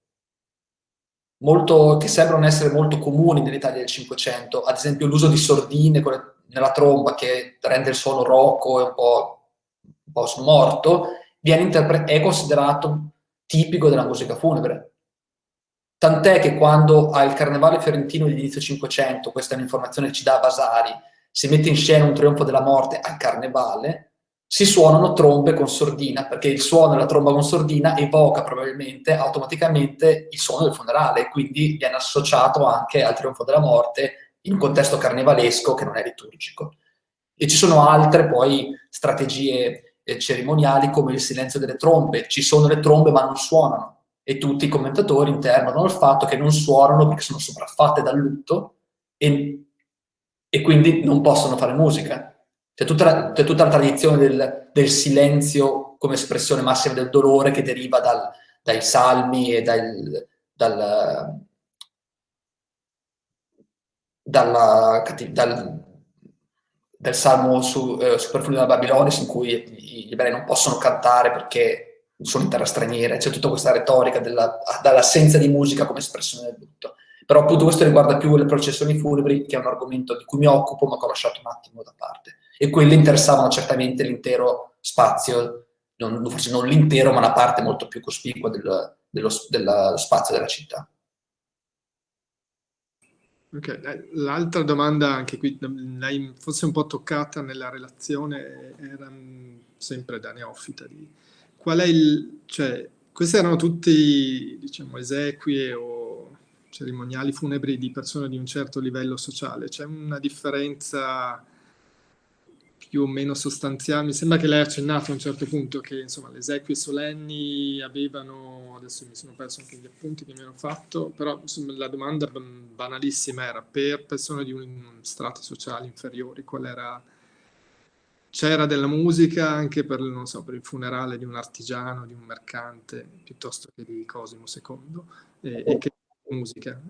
molto, che sembrano essere molto comuni nell'Italia del Cinquecento, ad esempio l'uso di sordine nella tromba che rende il suono rocco e un po', un po smorto, è considerato tipico della musica funebre. Tant'è che quando al Carnevale fiorentino di inizio Cinquecento, questa è un'informazione che ci dà Vasari, si mette in scena un trionfo della morte al Carnevale, si suonano trombe con sordina, perché il suono della tromba con sordina evoca probabilmente automaticamente il suono del funerale, quindi viene associato anche al trionfo della morte in un contesto carnevalesco che non è liturgico. E ci sono altre poi strategie eh, cerimoniali come il silenzio delle trombe, ci sono le trombe ma non suonano. E tutti i commentatori internano al fatto che non suonano perché sono sopraffatte dal lutto e, e quindi non possono fare musica. C'è tutta, tutta, la tradizione del, del, silenzio come espressione massima del dolore che deriva dal, dai salmi e dal, dal, dalla, dal, del salmo su, eh, su Perfumi della Babilonia in cui gli ebrei non possono cantare perché sono in terra straniera, c'è tutta questa retorica dall'assenza di musica come espressione del lutto. Però appunto questo riguarda più le processioni funebri, che è un argomento di cui mi occupo, ma che ho lasciato un attimo da parte e quelle interessavano certamente l'intero spazio, non, forse non l'intero, ma una parte molto più cospicua del, dello, dello spazio della città. Okay. Eh, l'altra domanda, anche qui l'hai forse un po' toccata nella relazione, era sempre da neofita. Di, qual è il, cioè, queste erano tutti, diciamo, esequie o cerimoniali funebri di persone di un certo livello sociale. C'è una differenza più o meno sostanziali. Mi sembra che lei ha accennato a un certo punto che insomma, le esequie solenni avevano, adesso mi sono perso anche gli appunti che mi hanno fatto, però insomma, la domanda banalissima era per persone di un strato sociale inferiori, qual era c'era della musica anche per, so, per, il funerale di un artigiano, di un mercante, piuttosto che di Cosimo II, e, e che musica.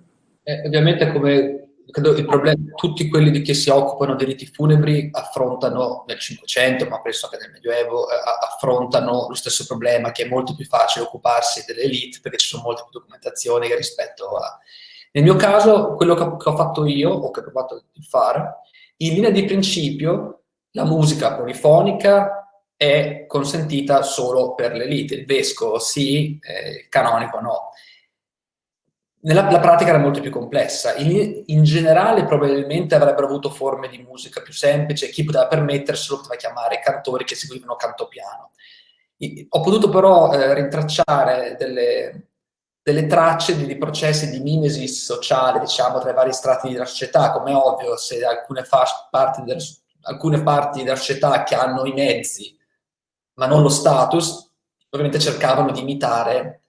Eh, ovviamente come credo il problema, tutti quelli che si occupano dei riti funebri affrontano nel Cinquecento, ma penso anche nel Medioevo, eh, affrontano lo stesso problema che è molto più facile occuparsi delle elite perché ci sono molte più documentazioni rispetto a... Nel mio caso, quello che ho, che ho fatto io, o che ho provato a fare, in linea di principio, la musica polifonica è consentita solo per l'elite, il vescovo sì, eh, il canonico no. Nella la pratica era molto più complessa. In, in, generale probabilmente avrebbero avuto forme di musica più semplici, chi poteva permetterselo poteva chiamare cantori che seguivano canto piano. Ho potuto però eh, rintracciare delle, delle tracce di, processi di mimesis sociale, diciamo, tra i vari strati della società, come ovvio se alcune, parti, del, alcune parti della società che hanno i mezzi, ma non lo status, ovviamente cercavano di imitare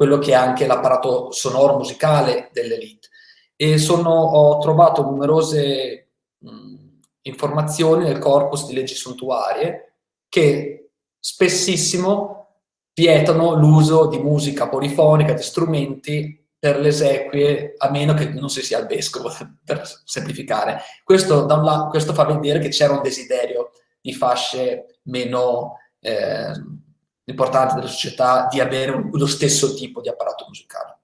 quello che è anche l'apparato sonoro musicale dell'elite. E sono, ho trovato numerose mh, informazioni nel corpus di leggi suntuarie che spessissimo vietano l'uso di musica polifonica, di strumenti per le esequie, a meno che non si sia il vescovo, per semplificare. Questo, lato, questo fa vedere che c'era un desiderio di fasce meno... Eh, importante della società di avere un, lo stesso tipo di apparato musicale.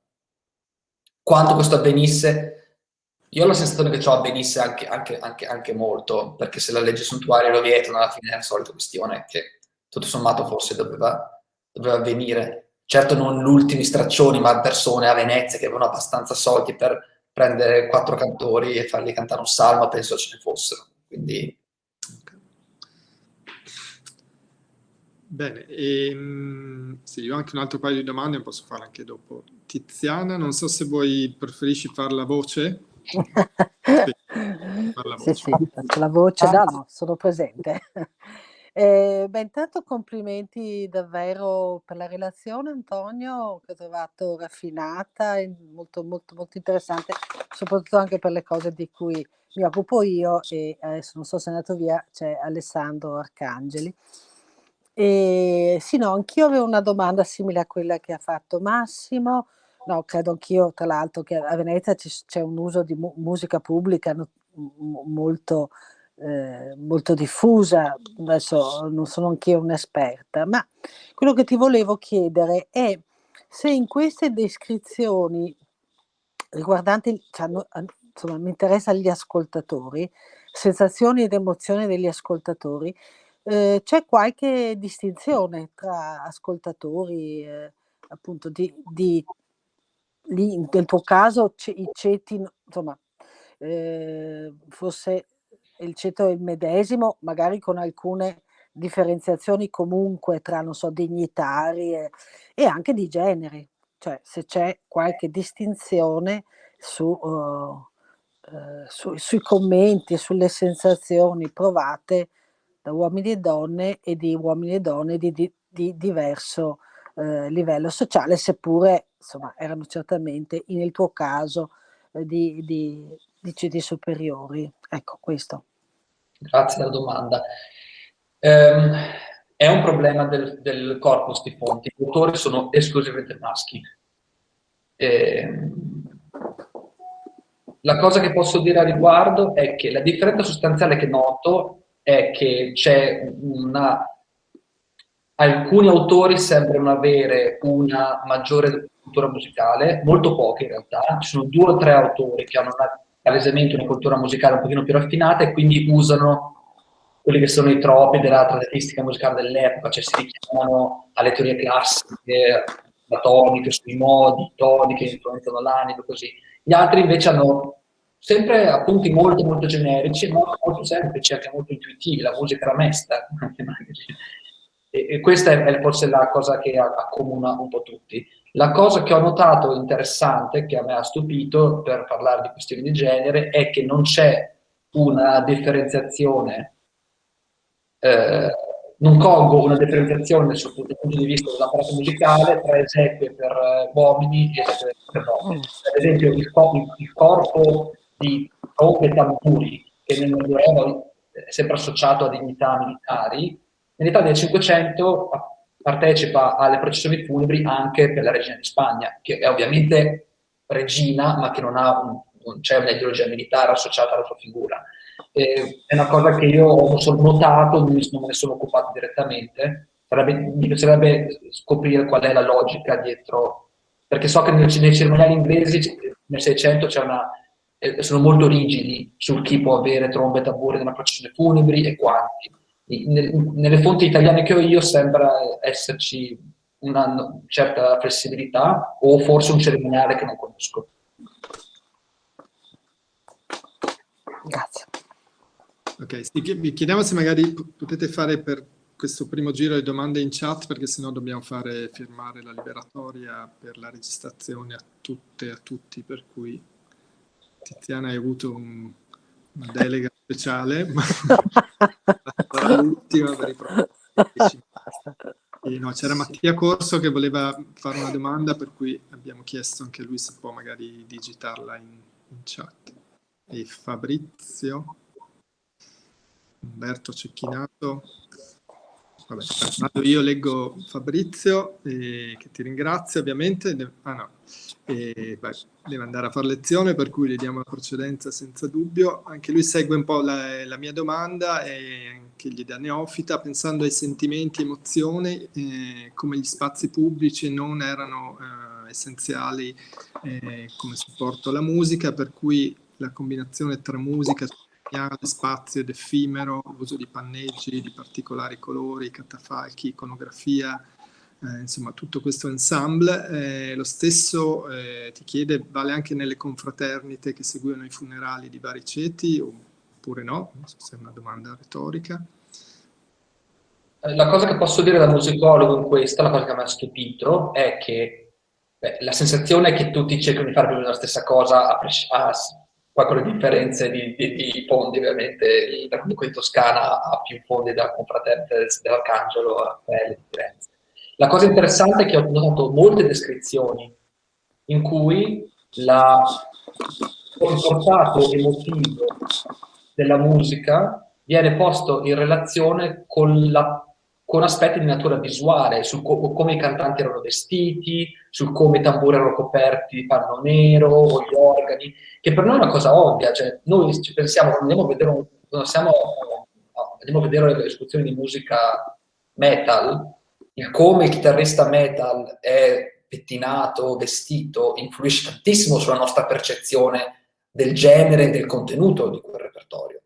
Quanto questo avvenisse, io ho la sensazione che ciò avvenisse anche, anche, anche, anche molto, perché se la legge suntuaria lo vietano, alla fine è la solita questione che tutto sommato forse doveva, doveva avvenire. Certo non ultimi straccioni, ma persone a Venezia che avevano abbastanza soldi per prendere quattro cantori e farli cantare un salmo, penso ce ne fossero. Quindi Bene, e, ehm, sì, io ho anche un altro paio di domande, posso farle anche dopo. Tiziana, non so se vuoi preferisci fare la voce. sì, far la voce. sì, sì, faccio la voce, no, no, sono presente. Eh, beh, intanto complimenti davvero per la relazione, Antonio, che ho trovato raffinata e molto, molto, molto interessante, soprattutto anche per le cose di cui mi occupo io e adesso non so se è andato via, c'è Alessandro Arcangeli. E, sì, no, anch'io avevo una domanda simile a quella che ha fatto Massimo. No, credo anch'io, tra l'altro, che a Venezia c'è un uso di mu musica pubblica no, molto, eh, molto diffusa. Adesso non sono anch'io un'esperta, ma quello che ti volevo chiedere è se in queste descrizioni riguardanti, cioè, insomma, mi interessa gli ascoltatori, sensazioni ed emozioni degli ascoltatori. Eh, c'è qualche distinzione tra ascoltatori, eh, appunto, di, di lì nel tuo caso i ceti, insomma, eh, fosse il ceto il medesimo, magari con alcune differenziazioni comunque tra, non so, dignitari e, e anche di generi, cioè se c'è qualche distinzione su, uh, uh, su, sui commenti e sulle sensazioni provate da uomini e donne e di uomini e donne di, di, di diverso uh, livello sociale, seppure insomma, erano certamente nel tuo caso di, di, di ceti superiori. Ecco questo. Grazie della domanda. Um, è un problema del, del, corpus di fonti. I autori sono esclusivamente maschi. E, ehm, la cosa che posso dire a riguardo è che la differenza sostanziale che noto è che c'è una... Alcuni autori sembrano avere una maggiore cultura musicale, molto pochi in realtà, ci sono due o tre autori che hanno palesemente una cultura musicale un pochino più raffinata e quindi usano quelli che sono i troppi della trattistica musicale dell'epoca, cioè si richiamano alle teorie classiche, la tonica, sui modi, toni che influenzano l'anima, così. Gli altri invece hanno sempre appunti molto molto generici, molto, molto semplici, anche molto intuitivi, la musica era mesta. e, e, questa è forse la cosa che accomuna un po' tutti. La cosa che ho notato interessante, che a me ha stupito per parlare di questioni di genere, è che non c'è una differenziazione eh, non colgo una differenziazione sul punto di vista dell'apparato musicale tra esequie per eh, uomini e esequie per donne. Per esempio il, il corpo di trombe e tamburi, che nel Medioevo è sempre associato a dignità militari, nell'Italia del 500 partecipa alle processioni funebri anche per la regina di Spagna, che è ovviamente regina, ma che non, un, non c'è un'ideologia militare associata alla sua figura. Eh, è una cosa che io ho solo notato, non me ne sono occupato direttamente, Sarebbe, mi piacerebbe scoprire qual è la logica dietro, perché so che nei, nei cerimoniali inglesi nel 600 eh, sono molto rigidi su chi può avere trombe e tamburi nella processione funebri e quanti. nelle fonti italiane che ho io sembra esserci una certa flessibilità o forse un cerimoniale che non conosco. Grazie. Ok, vi chiediamo se magari potete fare per questo primo giro le domande in chat perché sennò dobbiamo fare firmare la liberatoria per la registrazione a tutte e a tutti, per cui Tiziana hai avuto un, una delega speciale, ma sarà l'ultima per i prossimi. No, C'era Mattia Corso che voleva fare una domanda, per cui abbiamo chiesto anche lui se può magari digitarla in, in chat. E Fabrizio? Umberto Cecchinato. Vabbè, vado io, leggo Fabrizio, eh, che ti ringrazio ovviamente. Ah no, eh, beh, deve andare a fare lezione, per cui gli diamo la precedenza senza dubbio. Anche lui segue un po' la, la mia domanda e anche gli da neofita, pensando ai sentimenti, emozioni, eh, come gli spazi pubblici non erano eh, essenziali eh, come supporto alla musica, per cui la combinazione tra musica spazio ed effimero, l'uso di panneggi di particolari colori, catafalchi, iconografia, eh, insomma tutto questo ensemble. Eh, lo stesso eh, ti chiede, vale anche nelle confraternite che seguono i funerali di vari ceti oppure no? Non so se è una domanda retorica. Eh, la cosa che posso dire da musicologo in questa, la cosa che mi ha stupito, è che beh, la sensazione è che tutti cercano di fare la stessa cosa a, a poi con le differenze di, di, di fondi, ovviamente, comunque in Toscana ha più fondi della confraternita dell'Arcangelo, a le differenze. La cosa interessante è che ho notato molte descrizioni in cui la, il portato emotivo della musica viene posto in relazione con la con aspetti di natura visuale, su co come i cantanti erano vestiti, su come i tamburi erano coperti di panno nero o gli organi, che per noi è una cosa ovvia, cioè noi ci pensiamo, andiamo a vedere, un, siamo, andiamo a vedere le esecuzioni di musica metal, il come il chitarrista metal è pettinato, vestito, influisce tantissimo sulla nostra percezione del genere e del contenuto di quel repertorio.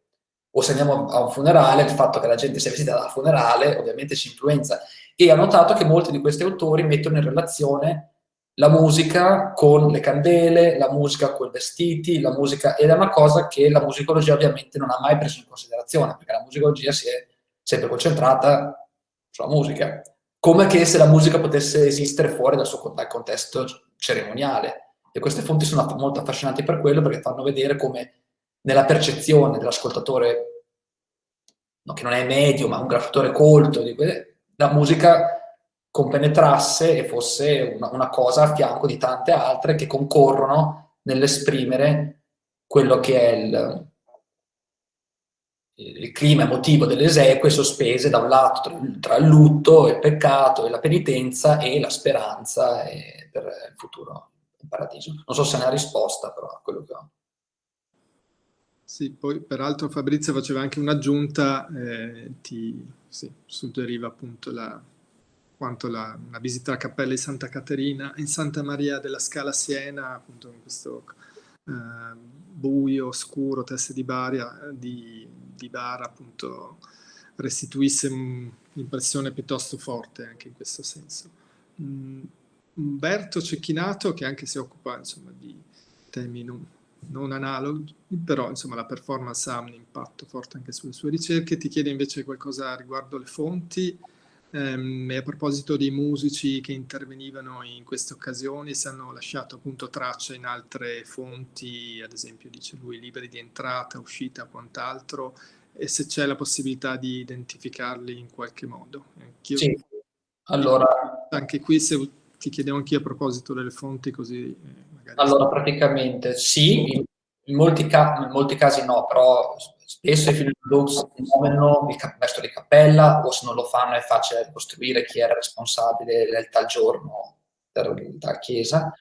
O se andiamo a un funerale, il fatto che la gente sia vestita da funerale ovviamente ci influenza. E ho notato che molti di questi autori mettono in relazione la musica con le candele, la musica con i vestiti, la musica, ed è una cosa che la musicologia ovviamente non ha mai preso in considerazione, perché la musicologia si è sempre concentrata sulla musica, come che se la musica potesse esistere fuori dal suo dal contesto cerimoniale. E queste fonti sono molto affascinanti per quello, perché fanno vedere come nella percezione dell'ascoltatore, no, che non è medio, ma un graffatore colto, di la musica compenetrasse e fosse una, una, cosa a fianco di tante altre che concorrono nell'esprimere quello che è il, il clima emotivo delle esequie sospese da un lato tra, il lutto, il peccato e la penitenza e la speranza per il futuro il paradiso. Non so se ne ha risposta però a quello che ho. Sì, poi peraltro Fabrizio faceva anche un'aggiunta, eh, ti sì, suggeriva appunto la, quanto la, la, visita alla cappella di Santa Caterina in Santa Maria della Scala Siena, appunto in questo eh, buio, oscuro, teste di, baria, di, di bara, appunto restituisse un'impressione piuttosto forte anche in questo senso. Mm, Umberto Cecchinato, che anche si occupa insomma, di temi non, non analoghi, però insomma, la performance ha un impatto forte anche sulle sue ricerche, ti chiede invece qualcosa riguardo le fonti, Um, e a proposito dei musici che intervenivano in queste occasioni, se hanno lasciato appunto tracce in altre fonti, ad esempio dice lui libri di entrata, uscita, quant'altro, e se c'è la possibilità di identificarli in qualche modo. Anch'io, sì, allora... Anche qui se ti chiedevo anch'io a proposito delle fonti così... Eh, allora, praticamente sì, in, molti in molti casi no, però Spesso i film blues muovono il maestro di cappella o se non lo fanno è facile ricostruire chi era responsabile del tal giorno per la chiesa.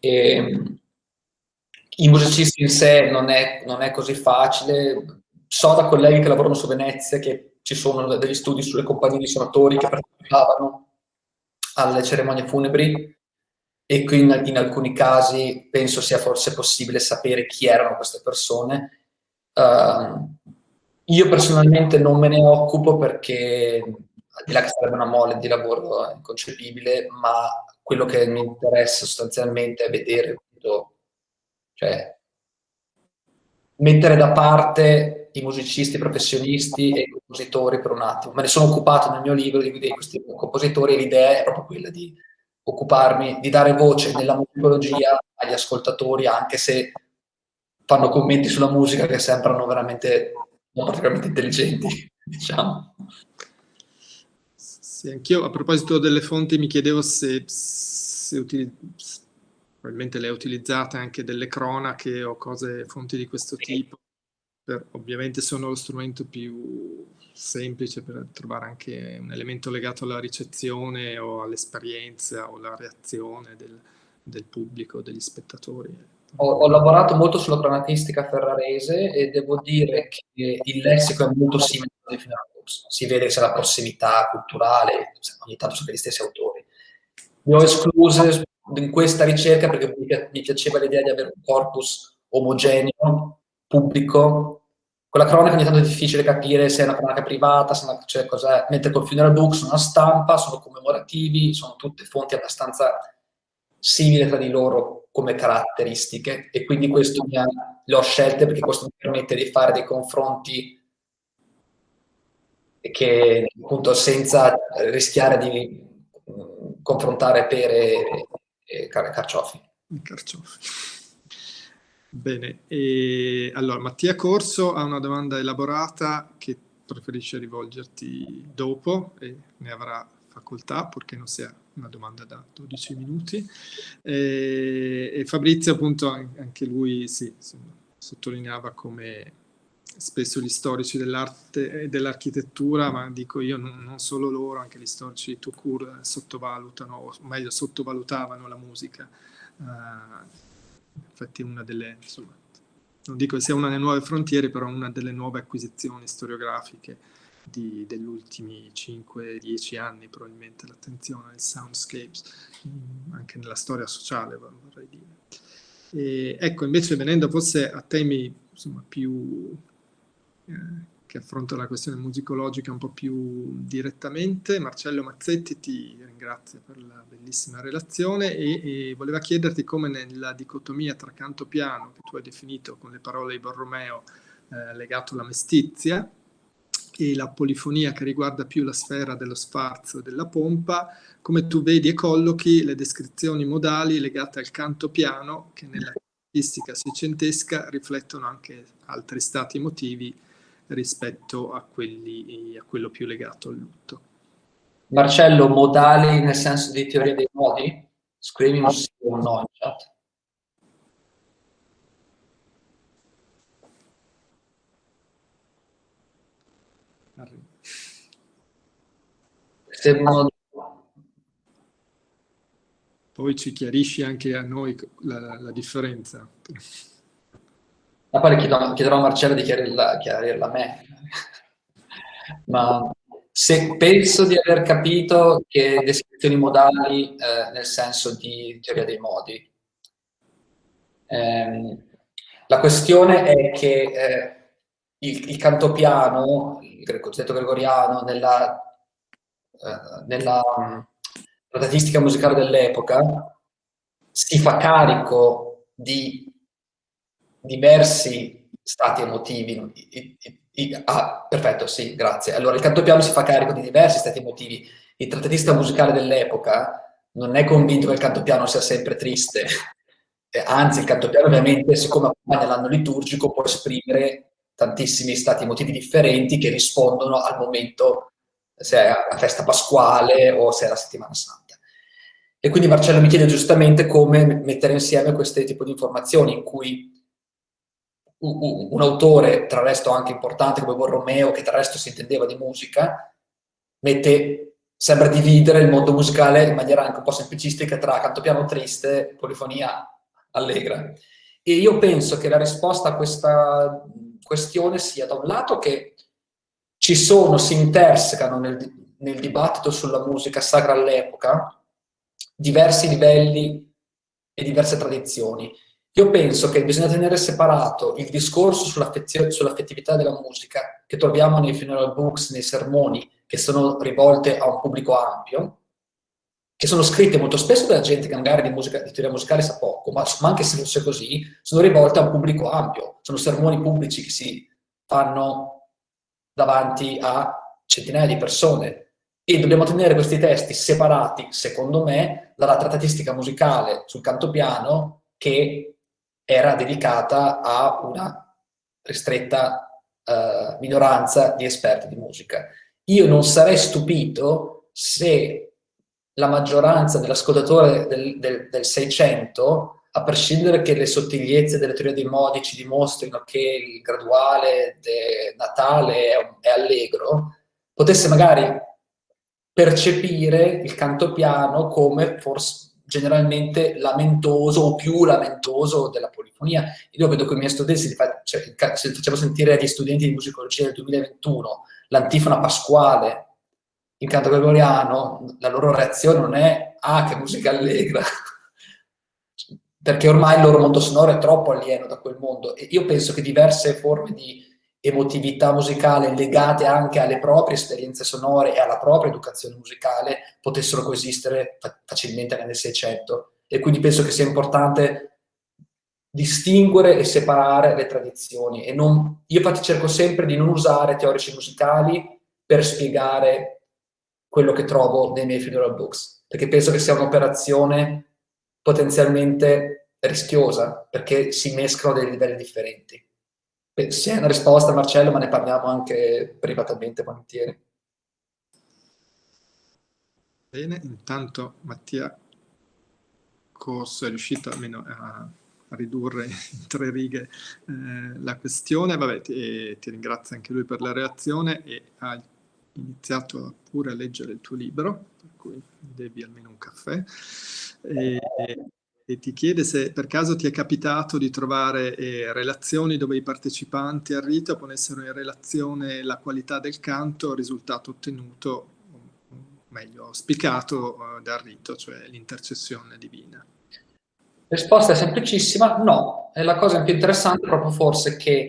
E, ehm, I musicisti in sé non è, non è così facile. So da colleghi che lavorano su Venezia che ci sono degli studi sulle compagnie di suonatori che partecipavano alle cerimonie funebri e quindi in alcuni casi penso sia forse possibile sapere chi erano queste persone Uh, io personalmente non me ne occupo perché, al di là che sarebbe una mole di lavoro inconcepibile, ma quello che mi interessa sostanzialmente è vedere, cioè, mettere da parte i musicisti professionisti e i compositori per un attimo. Me ne sono occupato nel mio libro di, questi compositori e l'idea è proprio quella di occuparmi, di dare voce nella musicologia agli ascoltatori, anche se fanno commenti sulla musica che sembrano veramente non particolarmente intelligenti, diciamo. Sì, anch'io a proposito delle fonti mi chiedevo se, se utilizz- probabilmente le utilizzate anche delle cronache o cose, fonti di questo sì. tipo. Per, ovviamente sono lo strumento più semplice per trovare anche un elemento legato alla ricezione o all'esperienza o alla reazione del, del pubblico, degli spettatori ho, ho, lavorato molto sulla cronatistica ferrarese e devo dire che il lessico è molto simile a Finarbox. Si vede che c'è la prossimità culturale, ogni tanto sono gli stessi autori. Le ho escluse in questa ricerca perché mi piaceva l'idea di avere un corpus omogeneo, pubblico. Con la cronaca ogni tanto è difficile capire se è una cronaca privata, se una, cioè cos'è. mentre con Funeral Books sono una stampa, sono commemorativi, sono tutte fonti abbastanza simili tra di loro come caratteristiche e quindi questo mi ha, le ho scelte perché questo mi permette di fare dei confronti che appunto senza rischiare di confrontare pere e carciofi. Carciofi. Bene, e allora Mattia Corso ha una domanda elaborata che preferisce rivolgerti dopo e ne avrà facoltà, purché non sia una domanda da 12 minuti. E, e Fabrizio appunto anche lui sì, insomma, sottolineava come spesso gli storici dell'arte e dell'architettura, ma dico io non, non, solo loro, anche gli storici tout court sottovalutano, o meglio sottovalutavano la musica. Uh, infatti una delle, insomma, non dico che sia una delle nuove frontiere, però una delle nuove acquisizioni storiografiche di, degli ultimi 5-10 anni, probabilmente l'attenzione ai soundscapes, mm, anche nella storia sociale vorrei dire. E, ecco, invece venendo forse a temi insomma, più eh, che affronta la questione musicologica un po' più direttamente. Marcello Mazzetti ti ringrazio per la bellissima relazione e, e voleva chiederti come nella dicotomia tra canto piano, che tu hai definito con le parole di Borromeo, eh, legato alla mestizia, e la polifonia che riguarda più la sfera dello sfarzo e della pompa, come tu vedi e collochi le descrizioni modali legate al canto piano che nella caratteristica seicentesca riflettono anche altri stati emotivi rispetto a, quelli, a quello più legato al lutto. Marcello, modali nel senso di teoria dei modi? Scrivimi un sì o un no in chat. Poi ci chiarisci anche a noi la, la differenza. Ma poi chiedo, chiederò a Marcello di chiarirla, chiarirla a me. Ma se penso di aver capito che descrizioni modali eh, nel senso di teoria dei modi. Eh, la questione è che eh, il, il canto piano, il cosiddetto gregoriano, nella, eh, nella statistica musicale dell'epoca, si fa carico di diversi stati emotivi. I, i, i, ah, perfetto, sì, grazie. Allora, il canto piano si fa carico di diversi stati emotivi. Il trattatista musicale dell'epoca non è convinto che il canto piano sia sempre triste. Anzi, il canto piano ovviamente, siccome accompagna l'anno liturgico, può esprimere tantissimi stati emotivi differenti che rispondono al momento, se è la festa pasquale o se è la settimana santa. E quindi Marcello mi chiede giustamente come mettere insieme questo tipo di informazioni in cui un, autore, tra l'altro anche importante come Borromeo, che tra l'altro si intendeva di musica, mette, sembra dividere il mondo musicale in maniera anche un po' semplicistica tra canto piano triste, polifonia allegra. E io penso che la risposta a questa questione sia da un lato che ci sono, si intersecano nel, nel dibattito sulla musica sacra all'epoca diversi livelli e diverse tradizioni. Io penso che bisogna tenere separato il discorso sull'affettività della musica che troviamo nei funeral books, nei sermoni, che sono rivolte a un pubblico ampio, che sono scritte molto spesso da gente che magari di, musica, di teoria musicale sa poco, ma, ma, anche se fosse così, sono rivolte a un pubblico ampio. Sono sermoni pubblici che si fanno davanti a centinaia di persone. E dobbiamo tenere questi testi separati, secondo me, dalla trattatistica musicale sul canto piano che era dedicata a una ristretta uh, minoranza di esperti di musica. Io non sarei stupito se la maggioranza dell'ascoltatore del, 600, a prescindere che le sottigliezze delle teorie dei modi ci dimostrino che il graduale natale è, è allegro, potesse magari percepire il canto piano come forse generalmente lamentoso o più lamentoso della polifonia. Io vedo con i miei studenti, cioè, se facevo sentire agli studenti di musicologia del 2021 l'antifona pasquale in canto gregoriano, la loro reazione non è «ah, che musica allegra», perché ormai il loro mondo sonoro è troppo alieno da quel mondo. E io penso che diverse forme di emotività musicale legate anche alle proprie esperienze sonore e alla propria educazione musicale potessero coesistere facilmente nel 600 e quindi penso che sia importante distinguere e separare le tradizioni e non, io infatti cerco sempre di non usare teorici musicali per spiegare quello che trovo nei miei funeral books perché penso che sia un'operazione potenzialmente rischiosa perché si mescolano dei livelli differenti sì, è una risposta Marcello, ma ne parliamo anche privatamente volentieri. Bene, intanto Mattia Corso è riuscito almeno a, a ridurre in tre righe eh, la questione. Vabbè, ti, ti, ringrazio anche lui per la reazione e ha iniziato pure a leggere il tuo libro, per cui devi almeno un caffè. E, e ti chiede se per caso ti è capitato di trovare eh, relazioni dove i partecipanti al rito ponessero in relazione la qualità del canto al risultato ottenuto, meglio, auspicato eh, dal rito, cioè l'intercessione divina. Risposta è semplicissima, no. E la cosa più interessante proprio forse che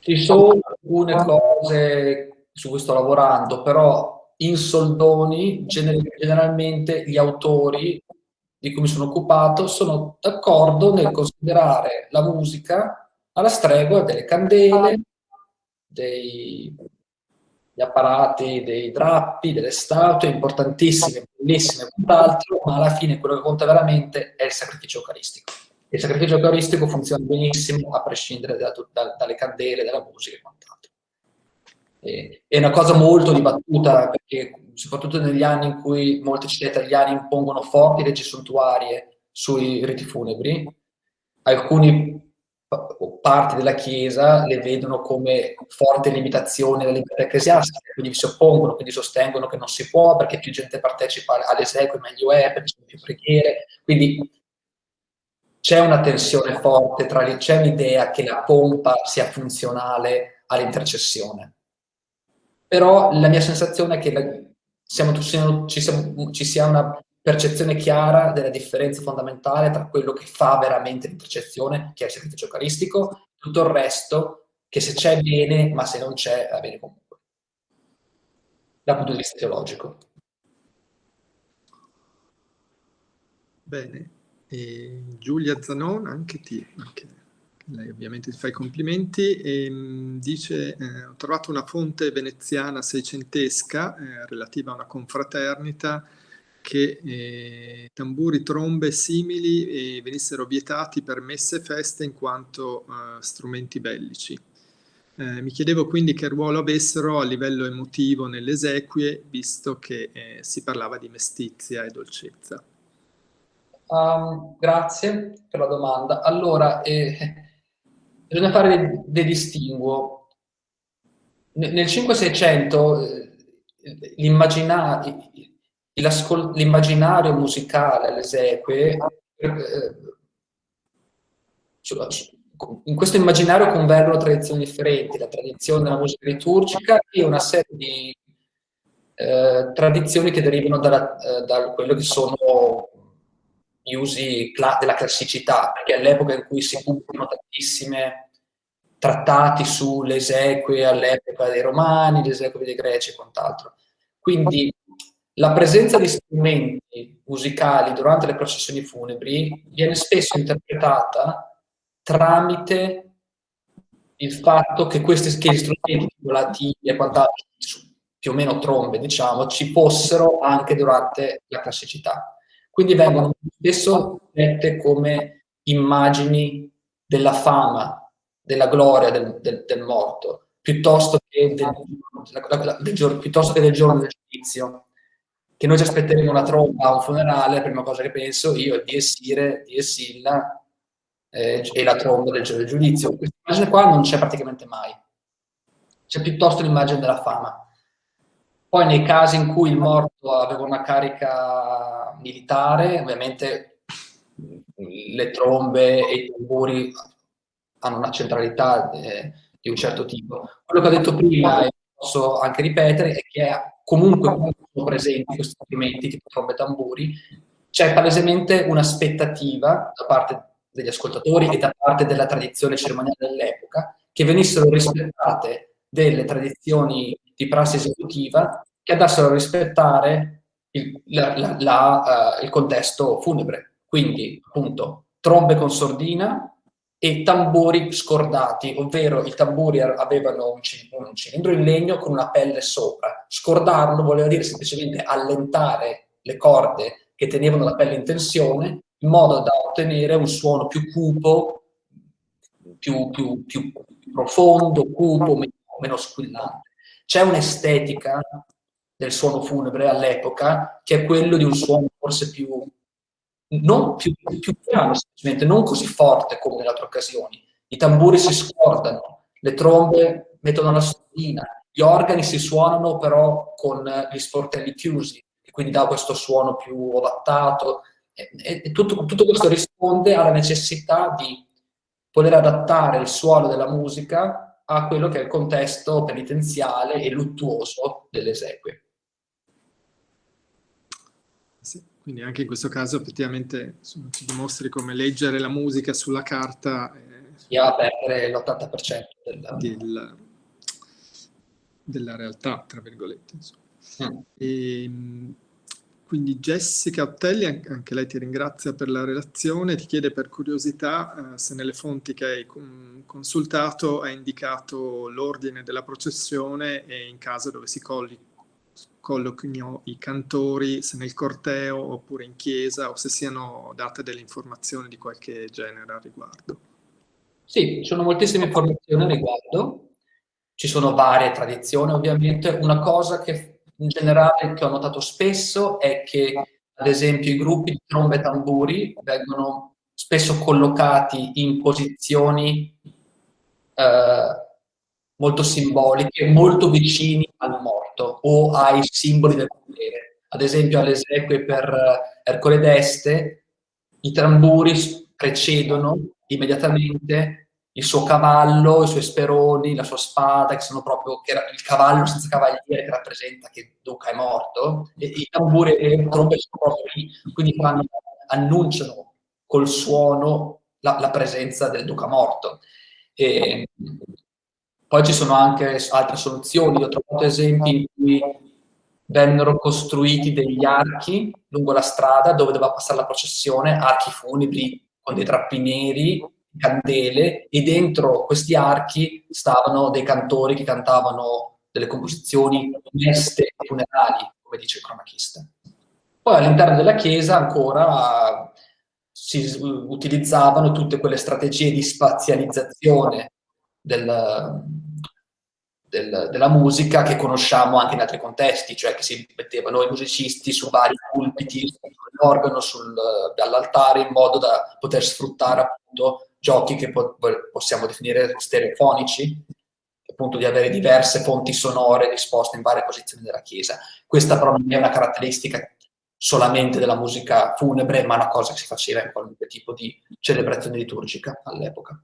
ci sono alcune cose su cui sto lavorando, però in soldoni generalmente gli autori di cui mi sono occupato sono d'accordo nel considerare la musica alla stregua delle candele, dei, degli apparati, dei drappi, delle statue, importantissime, bellissime quant'altro, ma alla fine quello che conta veramente è il sacrificio eucaristico. Il sacrificio eucaristico funziona benissimo a prescindere da, da, dalle candele, dalla musica e quant'altro. È una cosa molto dibattuta perché soprattutto negli anni in cui molte città italiane impongono forti leggi suntuarie sui riti funebri, alcuni parti della Chiesa le vedono come forte limitazione della libertà ecclesiastica, quindi si oppongono, quindi sostengono che non si può perché più gente partecipa alle esequie meglio è, perché ci sono più preghiere, quindi c'è una tensione forte tra le, c'è un'idea che la pompa sia funzionale all'intercessione. Però la mia sensazione è che la, siamo, ci, siamo, ci sia una percezione chiara della differenza fondamentale tra quello che fa veramente l'intercezione, che è il sacrificio eucaristico, tutto il resto, che se c'è bene, ma se non c'è, va bene comunque. Dal punto di vista teologico. Bene. E Giulia Zanon, anche ti, anche lei ovviamente ti fa i complimenti, e, ehm, dice eh, ho trovato una fonte veneziana seicentesca eh, relativa a una confraternita che eh, tamburi, trombe simili eh, venissero vietati per messe e feste in quanto eh, strumenti bellici. Eh, mi chiedevo quindi che ruolo avessero a livello emotivo nelle esequie, visto che si parlava di mestizia e dolcezza. Um, grazie per la domanda. Allora, bisogna fare dei, dei distinguo. Nel 5-600 eh, l'immaginario musicale alle esequie, eh, in questo immaginario convergono tradizioni differenti, la tradizione della musica liturgica e una serie di eh, tradizioni che derivano dalla, eh, da quello che sono gli usi della classicità, perché all'epoca in cui si pubblicano tantissime trattati sulle esequie all'epoca dei romani, le esequie dei greci e quant'altro. Quindi la presenza di strumenti musicali durante le processioni funebri viene spesso interpretata tramite il fatto che questi che gli strumenti volativi e quant'altro, più o meno trombe, diciamo, ci fossero anche durante la classicità. Quindi vengono spesso dette come immagini della fama, della gloria del, del, del morto, piuttosto che del, del, piuttosto che del giorno del giudizio che noi ci aspetteremo una tromba a un funerale, la prima cosa che penso io è di Essire, di Essilla eh, e la tromba del giorno del giudizio. Questa immagine qua non c'è praticamente mai. C'è piuttosto l'immagine della fama. Poi nei casi in cui il morto aveva una carica militare, ovviamente le trombe e i tamburi hanno una centralità eh, di un certo tipo. Quello che ho detto prima, e posso anche ripetere, è che comunque sono presenti questi strumenti, tipo trombe e tamburi, c'è palesemente un'aspettativa da parte degli ascoltatori e da parte della tradizione cerimoniale dell'epoca che venissero rispettate delle tradizioni di prassi esecutiva che andassero a rispettare il, la, la, la, uh, il contesto funebre. Quindi, appunto, trombe con sordina, e tamburi scordati, ovvero i tamburi avevano un, un cilindro in legno con una pelle sopra. Scordarlo voleva dire semplicemente allentare le corde che tenevano la pelle in tensione in modo da ottenere un suono più cupo, più, più, più profondo, cupo, meno, squillante. C'è un'estetica del suono funebre all'epoca che è quello di un suono forse più non più, più piano, semplicemente non così forte come nelle altre occasioni. I tamburi si scordano, le trombe mettono la sordina, gli organi si suonano però con gli sportelli chiusi, e quindi dà questo suono più ovattato, E, e tutto, tutto questo risponde alla necessità di poter adattare il suono della musica a quello che è il contesto penitenziale e luttuoso delle esequie. Sì, quindi anche in questo caso effettivamente ci dimostri come leggere la musica sulla carta sia a perdere l'80% della... Del, della realtà, tra virgolette. Mm. E, ehm, quindi Jessica Ottelli, anche lei ti ringrazia per la relazione, ti chiede per curiosità eh, se nelle fonti che hai consultato hai indicato l'ordine della processione e in caso dove si colli, colloquino i cantori, se nel corteo oppure in chiesa o se siano date delle informazioni di qualche genere al riguardo. Sì, ci sono moltissime informazioni al riguardo, ci sono varie tradizioni ovviamente, una cosa che in generale che ho notato spesso è che, ad esempio, i gruppi di trombe e tamburi vengono spesso collocati in posizioni eh, molto simboliche, molto vicini al morto o ai simboli del potere. Ad esempio, alle esequie per Ercole d'Este, i tamburi precedono immediatamente il suo cavallo, i suoi speroni, la sua spada, che sono proprio che il cavallo senza cavaliere che rappresenta che Duca è morto, e i tamburi e le trombe sono proprio lì, quindi fanno, annunciano col suono la, la, presenza del Duca morto. E poi ci sono anche altre soluzioni, ho trovato esempi in cui vennero costruiti degli archi lungo la strada dove doveva passare la processione, archi funebri con dei drappi neri candele e dentro questi archi stavano dei cantori che cantavano delle composizioni meste e funerali, come dice il cronachista. Poi all'interno della chiesa ancora si utilizzavano tutte quelle strategie di spazializzazione del, del, della musica che conosciamo anche in altri contesti, cioè che si mettevano i musicisti su vari pulpiti, l'organo all'altare in modo da poter sfruttare appunto giochi che po possiamo definire stereofonici, appunto di avere diverse fonti sonore disposte in varie posizioni della chiesa. Questa però non è una caratteristica solamente della musica funebre, ma una cosa che si faceva in qualunque tipo di celebrazione liturgica all'epoca.